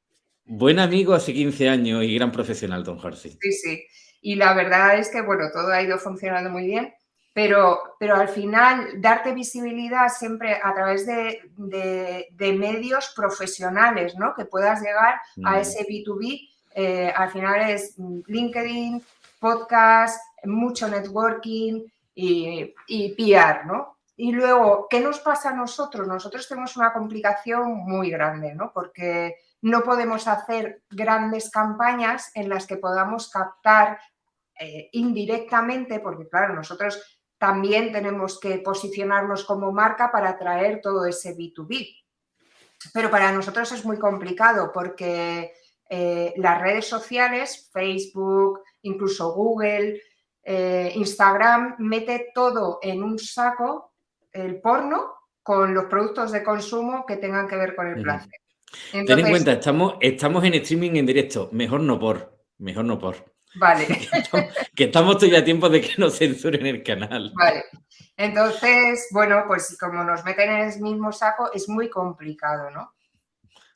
buen amigo hace 15 años y gran profesional, Tom Horsey. Sí, sí, y la verdad es que, bueno, todo ha ido funcionando muy bien, pero, pero al final darte visibilidad siempre a través de, de, medios profesionales, ¿no? Que puedas llegar a mm. ese B2B eh, al final es LinkedIn, podcast, mucho networking y, y PR, ¿no? Y luego, ¿qué nos pasa a nosotros? Nosotros tenemos una complicación muy grande, ¿no? Porque no podemos hacer grandes campañas en las que podamos captar eh, indirectamente, porque claro, nosotros también tenemos que posicionarnos como marca para atraer todo ese B2B. Pero para nosotros es muy complicado porque eh, las redes sociales, Facebook, incluso Google, eh, Instagram, mete todo en un saco, el porno, con los productos de consumo que tengan que ver con el placer. Ten en cuenta, estamos, estamos en streaming en directo, mejor no por, mejor no por. Vale. que, estamos, todavía a tiempo de que nos censuren el canal. Vale. Entonces, bueno, pues como nos meten en el mismo saco, es muy complicado, ¿no?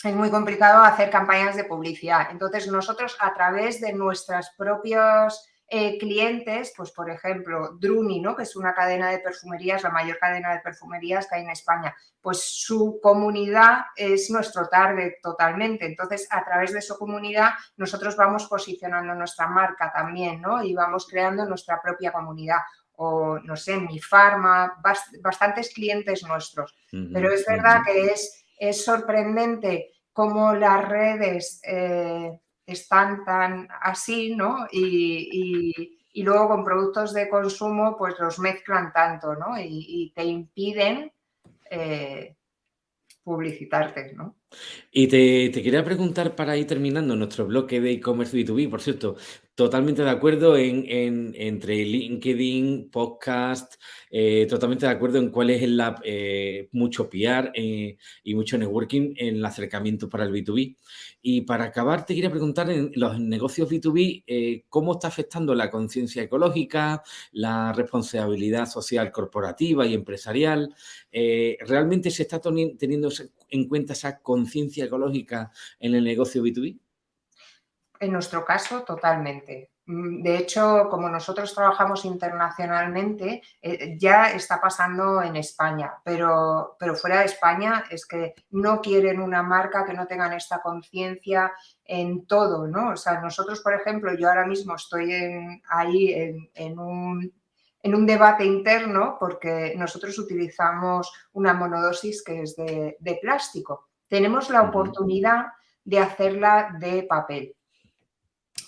Es muy complicado hacer campañas de publicidad. Entonces, nosotros a través de nuestros propios eh, clientes, pues por ejemplo, Druni, ¿no? que es una cadena de perfumerías, la mayor cadena de perfumerías que hay en España, pues su comunidad es nuestro target totalmente. Entonces, a través de su comunidad, nosotros vamos posicionando nuestra marca también, ¿no? Y vamos creando nuestra propia comunidad o, no sé, mi farma, bastantes clientes nuestros. Pero es verdad que es es sorprendente cómo las redes eh, están tan así, ¿no? Y, luego con productos de consumo pues los mezclan tanto, ¿no? Y, te impiden eh, publicitarte, ¿no? Y te, quería preguntar para ir terminando nuestro bloque de e-commerce B2B, por cierto, totalmente de acuerdo en, entre LinkedIn, podcast, eh, totalmente de acuerdo en cuál es el eh, mucho PR eh, y mucho networking en el acercamiento para el B2B. Y para acabar, te quería preguntar en los negocios B2B, ¿cómo está afectando la conciencia ecológica, la responsabilidad social corporativa y empresarial? ¿Realmente se está teniendo en cuenta esa conciencia ecológica en el negocio B2B? En nuestro caso, totalmente. Mm, de hecho, como nosotros trabajamos internacionalmente, eh, ya está pasando en España, pero, pero fuera de España es que no quieren una marca que no tengan esta conciencia en todo, ¿no? O sea, nosotros, por ejemplo, yo ahora mismo estoy ahí en, un, en un debate interno porque nosotros utilizamos una monodosis que es de, de plástico Tenemos la oportunidad de hacerla de papel.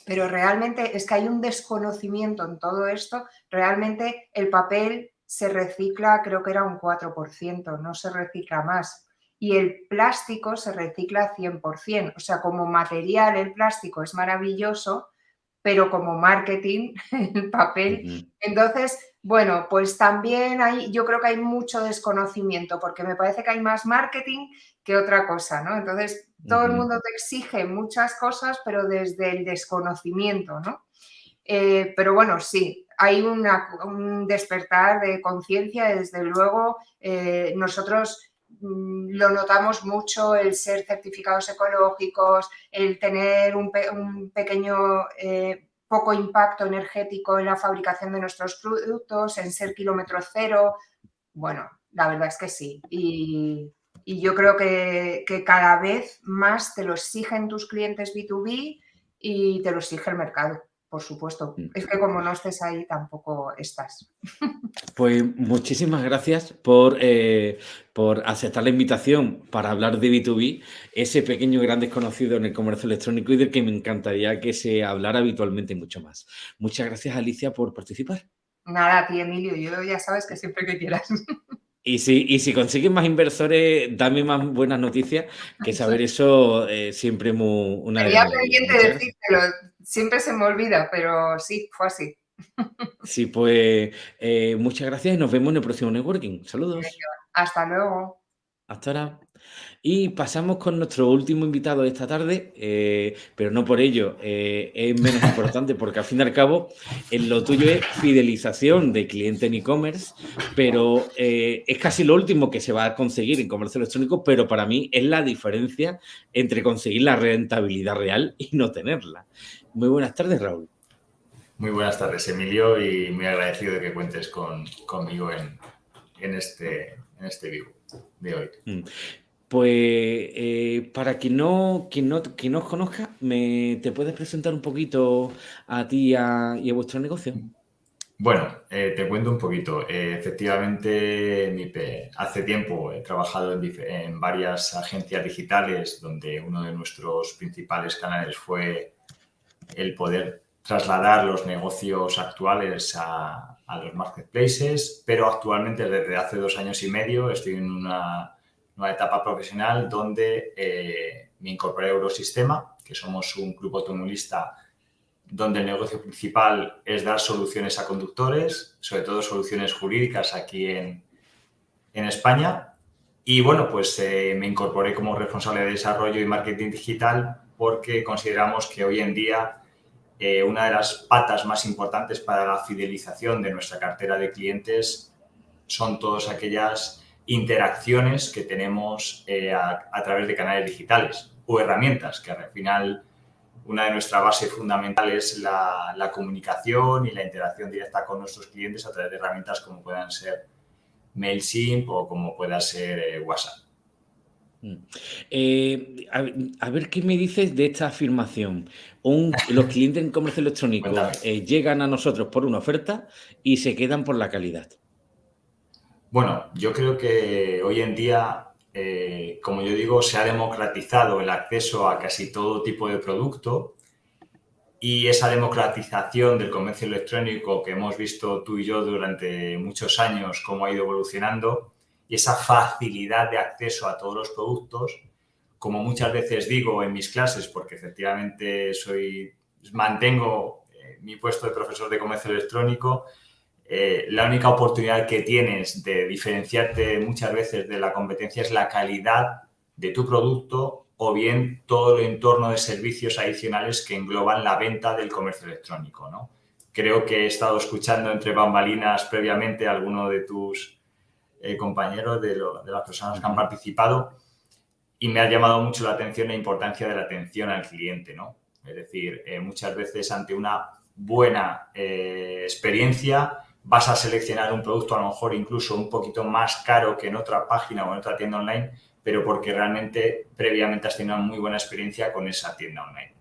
Pero realmente es que hay un desconocimiento en todo esto. Realmente el papel se recicla, creo que era un 4%, no se recicla más. Y el plástico se recicla 100%. O sea, como material el plástico es maravilloso, pero como marketing, el papel. Entonces, bueno, pues también hay, yo creo que hay mucho desconocimiento, porque me parece que hay más marketing que otra cosa, ¿no? Entonces, todo el mundo te exige muchas cosas, pero desde el desconocimiento, ¿no? Eh, pero bueno, sí, hay un despertar de conciencia, desde luego, eh, nosotros Mm, lo notamos mucho el ser certificados ecológicos, el tener un, pequeño eh, poco impacto energético en la fabricación de nuestros productos, en ser kilómetro cero. Bueno, la verdad es que sí. Y, yo creo que, cada vez más te lo exigen tus clientes B2B y te lo exige el mercado por supuesto. Mm. Es que como no estés ahí, tampoco estás. Pues muchísimas gracias por, eh, por aceptar la invitación para hablar de B2B, ese pequeño gran desconocido en el comercio electrónico y del que me encantaría que se hablara habitualmente mucho más. Muchas gracias, Alicia, por participar. Nada, a ti, Emilio. Yo ya sabes que siempre que quieras. Y si, y si consigues más inversores, dame más buenas noticias, que saber eso eh, siempre muy, una Sería pendiente decírtelo, siempre se me olvida, pero sí, fue así. Sí, pues eh, muchas gracias y nos vemos en el próximo networking. Saludos. Hasta luego. Hasta ahora. Y pasamos con nuestro último invitado de esta tarde, eh, pero no por ello eh, es menos importante, porque al fin y al cabo en lo tuyo es fidelización de cliente en e-commerce, pero eh, es casi lo último que se va a conseguir en comercio electrónico, pero para mí es la diferencia entre conseguir la rentabilidad real y no tenerla. Muy buenas tardes, Raúl. Muy buenas tardes, Emilio, y muy agradecido de que cuentes con, conmigo en, en, este, en este vivo de hoy. Mm. Pues eh, para quien no, quien no, quien no os conozca, ¿me, ¿te puedes presentar un poquito a ti y a, vuestro negocio? Bueno, eh, te cuento un poquito. Eh, efectivamente, hace tiempo he trabajado en, en, varias agencias digitales donde uno de nuestros principales canales fue el poder trasladar los negocios actuales a, a los marketplaces, pero actualmente desde hace dos años y medio estoy en una una etapa profesional donde eh, me incorporé a Eurosistema, que somos un grupo automovilista donde el negocio principal es dar soluciones a conductores, sobre todo soluciones jurídicas aquí en, en España. Y bueno, pues eh, me incorporé como responsable de desarrollo y marketing digital porque consideramos que hoy en día eh, una de las patas más importantes para la fidelización de nuestra cartera de clientes son todas aquellas interacciones que tenemos eh, a, través de canales digitales o herramientas, que al final una de nuestras bases fundamentales es la, comunicación y la interacción directa con nuestros clientes a través de herramientas como puedan ser MailChimp o como pueda ser eh, WhatsApp. Mm. Eh, a, ver qué me dices de esta afirmación. los clientes en comercio electrónico llegan a nosotros por una oferta y se quedan por la calidad. Bueno, yo creo que hoy en día, eh, como yo digo, se ha democratizado el acceso a casi todo tipo de producto y esa democratización del comercio electrónico que hemos visto tú y yo durante muchos años, cómo ha ido evolucionando, y esa facilidad de acceso a todos los productos, como muchas veces digo en mis clases, porque efectivamente soy, mantengo eh, mi puesto de profesor de comercio electrónico, eh, la única oportunidad que tienes de diferenciarte muchas veces de la competencia es la calidad de tu producto o bien todo el entorno de servicios adicionales que engloban la venta del comercio electrónico. ¿no? Creo que he estado escuchando entre bambalinas previamente alguno de tus eh, compañeros, de, las personas que han participado, y me ha llamado mucho la atención la importancia de la atención al cliente. ¿no? Es decir, eh, muchas veces ante una buena experiencia, vas a seleccionar un producto a lo mejor incluso un poquito más caro que en otra página o en otra tienda online, pero porque realmente previamente has tenido una muy buena experiencia con esa tienda online.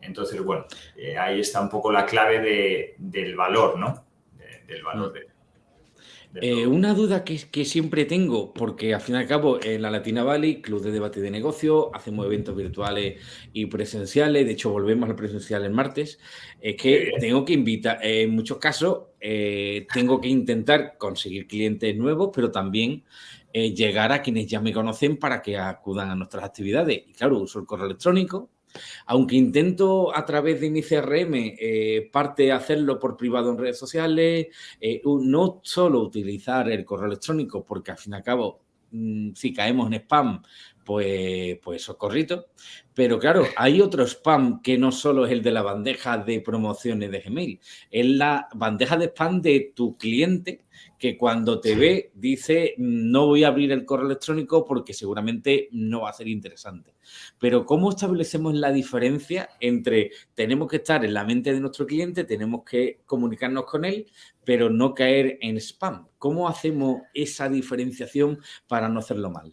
Entonces, bueno, eh, ahí está un poco la clave del valor, ¿no? del valor de... Eh, una duda que, que, siempre tengo, porque al fin y al cabo en la Latina Valley, Club de Debate de Negocio, hacemos eventos virtuales y presenciales, de hecho volvemos al presencial el martes, es que tengo que invitar, en muchos casos, eh, tengo que intentar conseguir clientes nuevos, pero también eh, llegar a quienes ya me conocen para que acudan a nuestras actividades. Y claro, uso el correo electrónico, aunque intento a través de mi CRM eh, parte hacerlo por privado en redes sociales, eh, no solo utilizar el correo electrónico, porque al fin y al cabo, mm, si caemos en spam, pues, pues socorrito. Pero claro, hay otro spam que no solo es el de la bandeja de promociones de Gmail, es la bandeja de spam de tu cliente que cuando te ve dice no voy a abrir el correo electrónico porque seguramente no va a ser interesante. Pero ¿cómo establecemos la diferencia entre tenemos que estar en la mente de nuestro cliente, tenemos que comunicarnos con él, pero no caer en spam? ¿Cómo hacemos esa diferenciación para no hacerlo mal?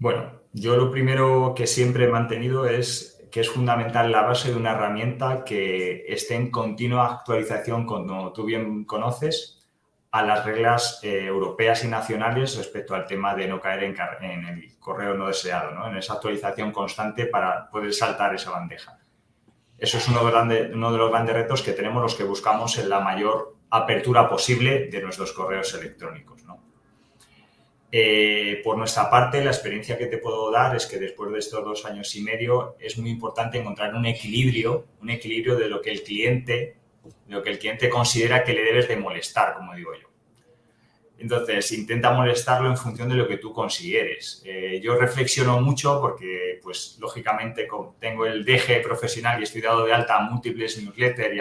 Bueno, yo lo primero que siempre he mantenido es que es fundamental la base de una herramienta que esté en continua actualización, como tú bien conoces, a las reglas eh, europeas y nacionales respecto al tema de no caer en, el correo no deseado, ¿no? en esa actualización constante para poder saltar esa bandeja. Eso es uno uno de los grandes retos que tenemos los que buscamos en la mayor apertura posible de nuestros correos electrónicos. Eh, por nuestra parte, la experiencia que te puedo dar es que después de estos dos años y medio es muy importante encontrar un equilibrio, un equilibrio de lo que el cliente, de lo que el cliente considera que le debes de molestar, como digo yo. Entonces, intenta molestarlo en función de lo que tú consideres. Eh, yo reflexiono mucho porque, pues, lógicamente, tengo el DG profesional y he estudiado de alta a múltiples newsletters y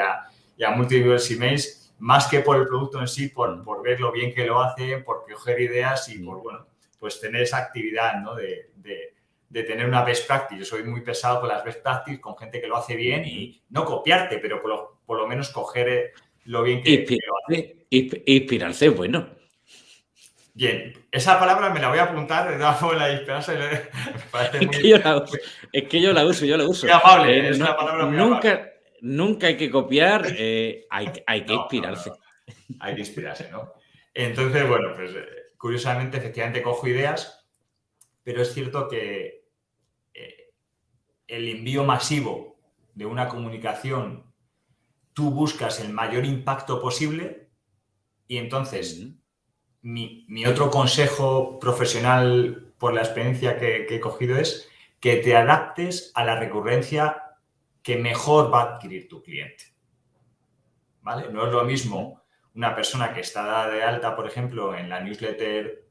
y a múltiples emails más que por el producto en sí, por, por ver lo bien que lo hace, por coger ideas y por, bueno, pues tener esa actividad, ¿no? De, de, tener una best practice. Yo soy muy pesado con las best practice, con gente que lo hace bien y no copiarte, pero por lo, por lo menos coger eh, lo bien que, lo hace. Inspirarse, bueno. Bien, esa palabra me la voy a apuntar de todas la inspirarse. es, que yo la uso, es que yo la uso, yo la uso. Amable, eh, es una palabra muy nunca, nunca hay que copiar, eh, hay, hay, que inspirarse. hay que inspirarse, ¿no? Entonces, bueno, pues eh, curiosamente, efectivamente cojo ideas, pero es cierto que eh, el envío masivo de una comunicación, tú buscas el mayor impacto posible y entonces mi, otro consejo profesional por la experiencia que he cogido es que te adaptes a la recurrencia que mejor va a adquirir tu cliente. ¿Vale? No es lo mismo una persona que está de alta, por ejemplo, en la newsletter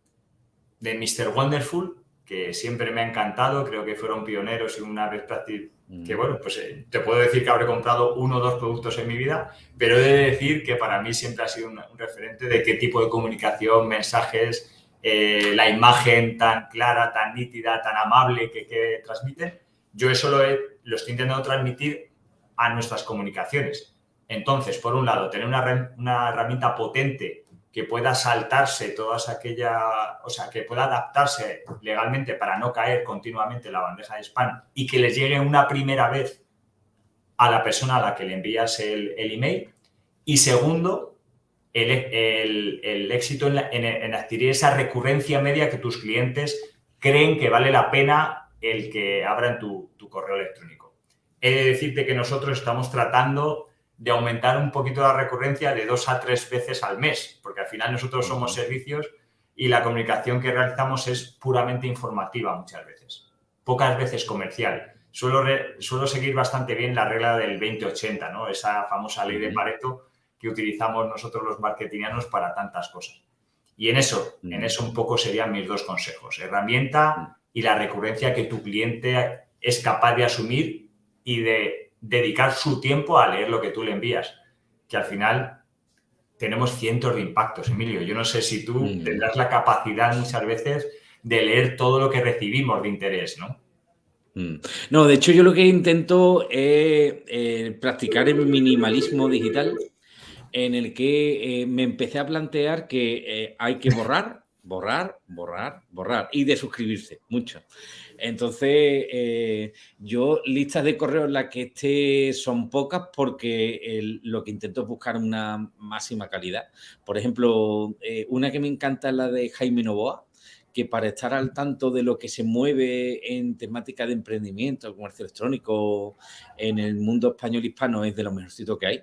de Mr. Wonderful, que siempre me ha encantado, creo que fueron pioneros y una vez practice que mm. bueno, pues eh, te puedo decir que habré comprado uno o dos productos en mi vida, pero he de decir que para mí siempre ha sido un, referente de qué tipo de comunicación, mensajes, eh, la imagen tan clara, tan nítida, tan amable que, que transmiten. Yo eso lo estoy intentando transmitir a nuestras comunicaciones. Entonces, por un lado, tener una, una herramienta potente que pueda saltarse todas aquellas, o sea, que pueda adaptarse legalmente para no caer continuamente en la bandeja de spam y que les llegue una primera vez a la persona a la que le envías el, email. Y segundo, el, éxito en, adquirir esa recurrencia media que tus clientes creen que vale la pena el que abran tu correo electrónico he de decirte que nosotros estamos tratando de aumentar un poquito la recurrencia de dos a tres veces al mes, porque al final nosotros somos servicios y la comunicación que realizamos es puramente informativa muchas veces, pocas veces comercial. Suelo, suelo seguir bastante bien la regla del 20-80, ¿no? esa famosa ley de Pareto que utilizamos nosotros los marketingianos para tantas cosas. Y en eso, en eso un poco serían mis dos consejos, herramienta y la recurrencia que tu cliente es capaz de asumir y de dedicar su tiempo a leer lo que tú le envías, que al final tenemos cientos de impactos, Emilio. Yo no sé si tú mm. tendrás la capacidad muchas veces de leer todo lo que recibimos de interés, ¿no? Mm. No, de hecho yo lo que intento es eh, practicar el minimalismo digital en el que eh, me empecé a plantear que eh, hay que borrar borrar, borrar, borrar y de suscribirse, mucho. Entonces, eh, yo listas de correo en las que esté son pocas porque lo que intento es buscar una máxima calidad. Por ejemplo, eh, una que me encanta es la de Jaime Novoa, que para estar al tanto de lo que se mueve en temática de emprendimiento, comercio electrónico, en el mundo español hispano es de lo mejorcito que hay.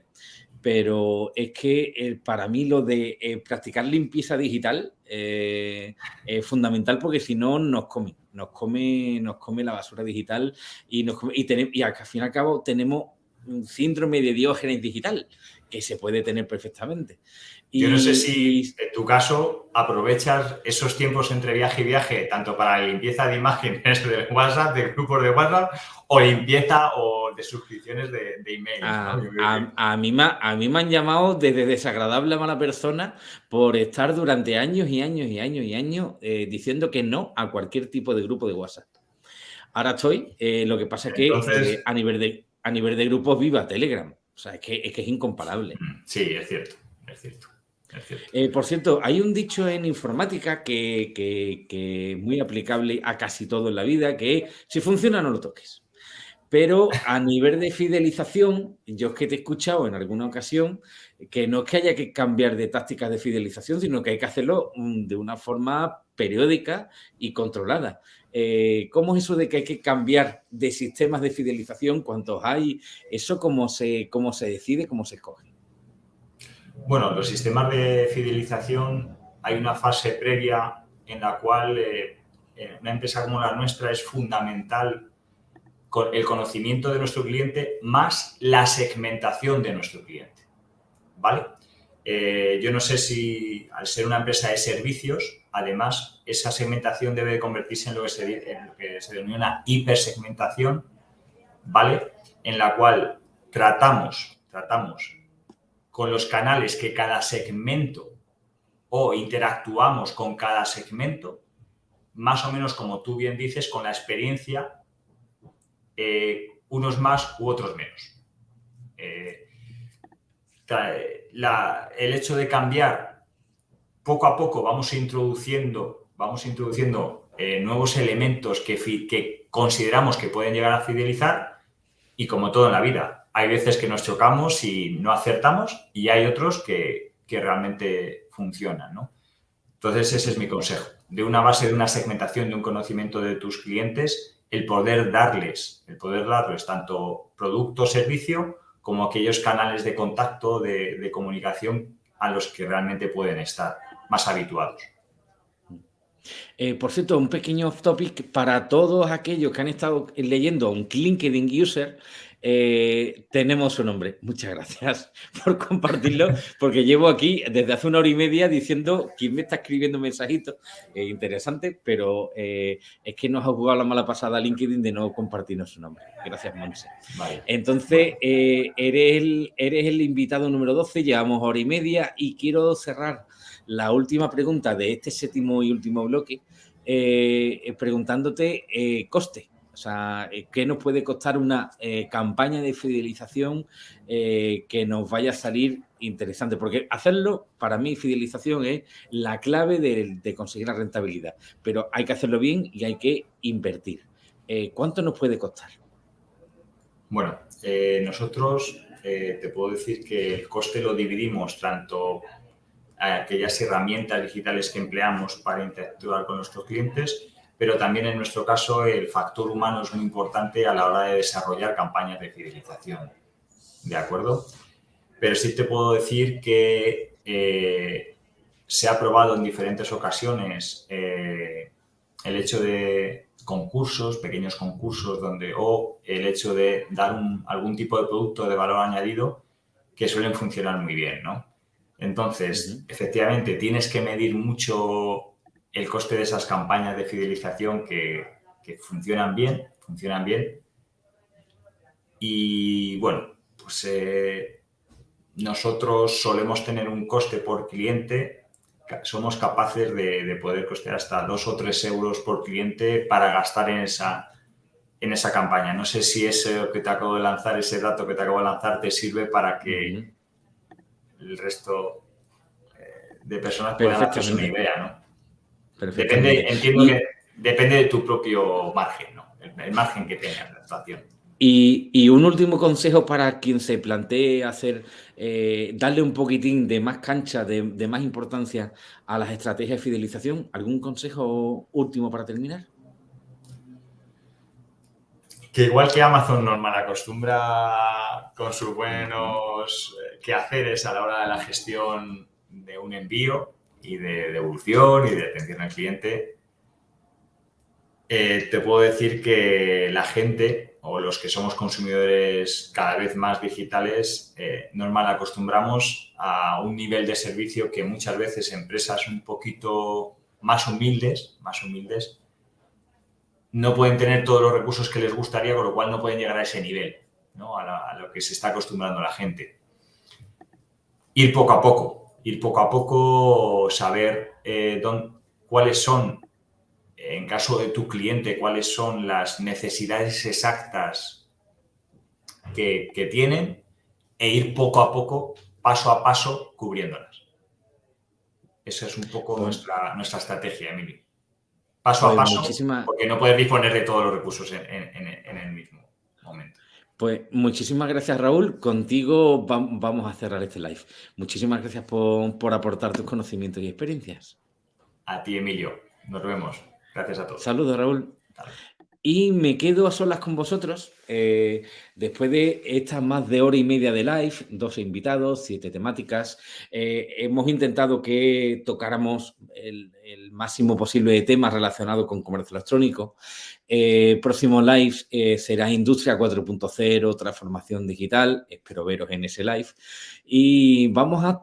Pero es que eh, para mí lo de eh, practicar limpieza digital eh, es fundamental porque si no nos come, nos come, nos come la basura digital y, nos y, y al fin y al cabo tenemos un síndrome de diógenes digital que se puede tener perfectamente. Yo no sé si en tu caso aprovechas esos tiempos entre viaje y viaje, tanto para la limpieza de imágenes de WhatsApp, de grupos de WhatsApp, o limpieza o de suscripciones de, email. A, mí, a mí me han llamado desde desagradable a mala persona por estar durante años y años y años y años eh, diciendo que no a cualquier tipo de grupo de WhatsApp. Ahora estoy, eh, lo que pasa es que eh, a, nivel de, a nivel de grupos viva Telegram. O sea, es que es, que es incomparable. Sí, es cierto, es cierto. Eh, por cierto, hay un dicho en informática que, es muy aplicable a casi todo en la vida, que si funciona no lo toques. Pero a nivel de fidelización, yo es que te he escuchado en alguna ocasión que no es que haya que cambiar de tácticas de fidelización, sino que hay que hacerlo mm, de una forma periódica y controlada. Eh, ¿Cómo es eso de que hay que cambiar de sistemas de fidelización? ¿Cuántos hay? ¿Eso cómo se, cómo se decide, cómo se escoge? Bueno, los sistemas de fidelización hay una fase previa en la cual eh, una empresa como la nuestra es fundamental el conocimiento de nuestro cliente más la segmentación de nuestro cliente. ¿Vale? Eh, yo no sé si al ser una empresa de servicios, además, esa segmentación debe convertirse en lo que se, en lo que se denomina hipersegmentación, ¿vale? En la cual tratamos, tratamos con los canales que cada segmento o interactuamos con cada segmento, más o menos como tú bien dices, con la experiencia, eh, unos más u otros menos. Eh, el hecho de cambiar, poco a poco vamos introduciendo, vamos introduciendo eh, nuevos elementos que, que consideramos que pueden llegar a fidelizar y como todo en la vida, hay veces que nos chocamos y no acertamos y hay otros que, realmente funcionan, ¿no? Entonces, ese es mi consejo. De una base de una segmentación, de un conocimiento de tus clientes, el poder darles, el poder darles tanto producto servicio como aquellos canales de contacto, de, comunicación a los que realmente pueden estar más habituados. Eh, por cierto, un pequeño off topic para todos aquellos que han estado leyendo un LinkedIn User, eh, tenemos su nombre. Muchas gracias por compartirlo, porque llevo aquí desde hace una hora y media diciendo quién me está escribiendo mensajitos. Eh, interesante, pero eh, es que nos ha jugado la mala pasada LinkedIn de no compartirnos su nombre. Gracias, Monse. Entonces, eres, el, eres el invitado número 12, llevamos hora y media y quiero cerrar la última pregunta de este séptimo y último bloque preguntándote coste. O sea, eh, ¿qué nos puede costar una eh, campaña de fidelización eh, que nos vaya a salir interesante? Porque hacerlo, para mí, fidelización es la clave de, conseguir la rentabilidad. Pero hay que hacerlo bien y hay que invertir. ¿Cuánto nos puede costar? Bueno, nosotros te puedo decir que el coste lo dividimos tanto a aquellas herramientas digitales que empleamos para interactuar con nuestros clientes pero también en nuestro caso el factor humano es muy importante a la hora de desarrollar campañas de fidelización. ¿De acuerdo? Pero sí te puedo decir que eh, se ha probado en diferentes ocasiones eh, el hecho de concursos, pequeños concursos, donde o el hecho de dar algún tipo de producto de valor añadido que suelen funcionar muy bien, ¿no? Entonces, efectivamente, tienes que medir mucho el coste de esas campañas de fidelización que, funcionan bien, funcionan bien. Y bueno, pues eh, nosotros solemos tener un coste por cliente, somos capaces de, poder costear hasta dos o tres euros por cliente para gastar en esa, en esa campaña. No sé si ese que te acabo de lanzar, ese dato que te acabo de lanzar, te sirve para que el resto eh, de personas puedan hacerse una idea, ¿no? Depende, entiendo que depende de tu propio margen, ¿no? el, margen que tengas la actuación. Y, un último consejo para quien se plantee hacer, eh, darle un poquitín de más cancha, de, más importancia a las estrategias de fidelización. ¿Algún consejo último para terminar? Que igual que Amazon normal acostumbra con sus buenos eh, quehaceres a la hora de la gestión de un envío y de devolución y de atención al cliente, eh, te puedo decir que la gente o los que somos consumidores cada vez más digitales, eh, normal acostumbramos a un nivel de servicio que muchas veces empresas un poquito más humildes, más humildes, no pueden tener todos los recursos que les gustaría, con lo cual no pueden llegar a ese nivel, a, lo que se está acostumbrando la gente. Ir poco a poco, ir poco a poco, saber eh, cuáles son en caso de tu cliente, cuáles son las necesidades exactas que, tienen e ir poco a poco, paso a paso, cubriéndolas. Esa es un poco nuestra, nuestra estrategia, Emily. Paso a pues paso, porque no puedes disponer de todos los recursos en, el mismo momento. Pues muchísimas gracias, Raúl. Contigo vamos a cerrar este live. Muchísimas gracias por, por aportar tus conocimientos y experiencias. A ti, Emilio. Nos vemos. Gracias a todos. Saludos, Raúl. Y me quedo a solas con vosotros. Eh, después de estas más de hora y media de live, 12 invitados, siete temáticas, eh, hemos intentado que tocáramos el, máximo posible de temas relacionados con comercio electrónico. Eh, próximo live será Industria 4.0, transformación digital. Espero veros en ese live. Y vamos a,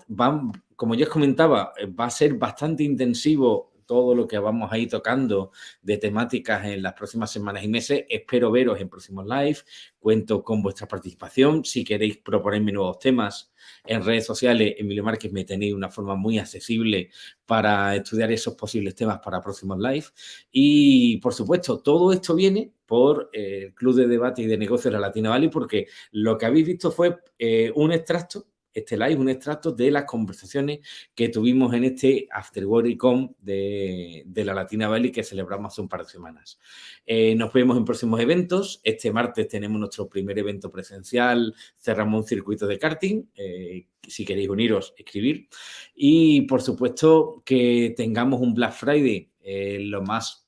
como ya os comentaba, va a ser bastante intensivo todo lo que vamos a ir tocando de temáticas en las próximas semanas y meses. Espero veros en próximos live. Cuento con vuestra participación. Si queréis proponerme nuevos temas en redes sociales, Emilio Márquez me tenéis una forma muy accesible para estudiar esos posibles temas para próximos live. Y, por supuesto, todo esto viene por eh, el Club de Debate y de Negocios de la Latina Valley porque lo que habéis visto fue eh, un extracto este live, un extracto de las conversaciones que tuvimos en este After Com de, de, la Latina Valley que celebramos hace un par de semanas. Eh, nos vemos en próximos eventos. Este martes tenemos nuestro primer evento presencial, cerramos un circuito de karting. Eh, si queréis uniros, escribir. Y, por supuesto, que tengamos un Black Friday eh, lo más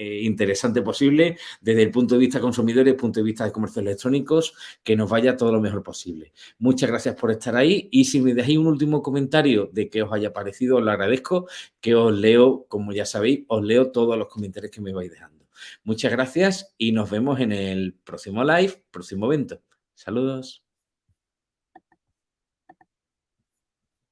eh, interesante posible desde el punto de vista consumidores, punto de vista de comercios electrónicos, que nos vaya todo lo mejor posible. Muchas gracias por estar ahí y si me dejáis un último comentario de que os haya parecido, os lo agradezco, que os leo, como ya sabéis, os leo todos los comentarios que me vais dejando. Muchas gracias y nos vemos en el próximo live, próximo evento. Saludos.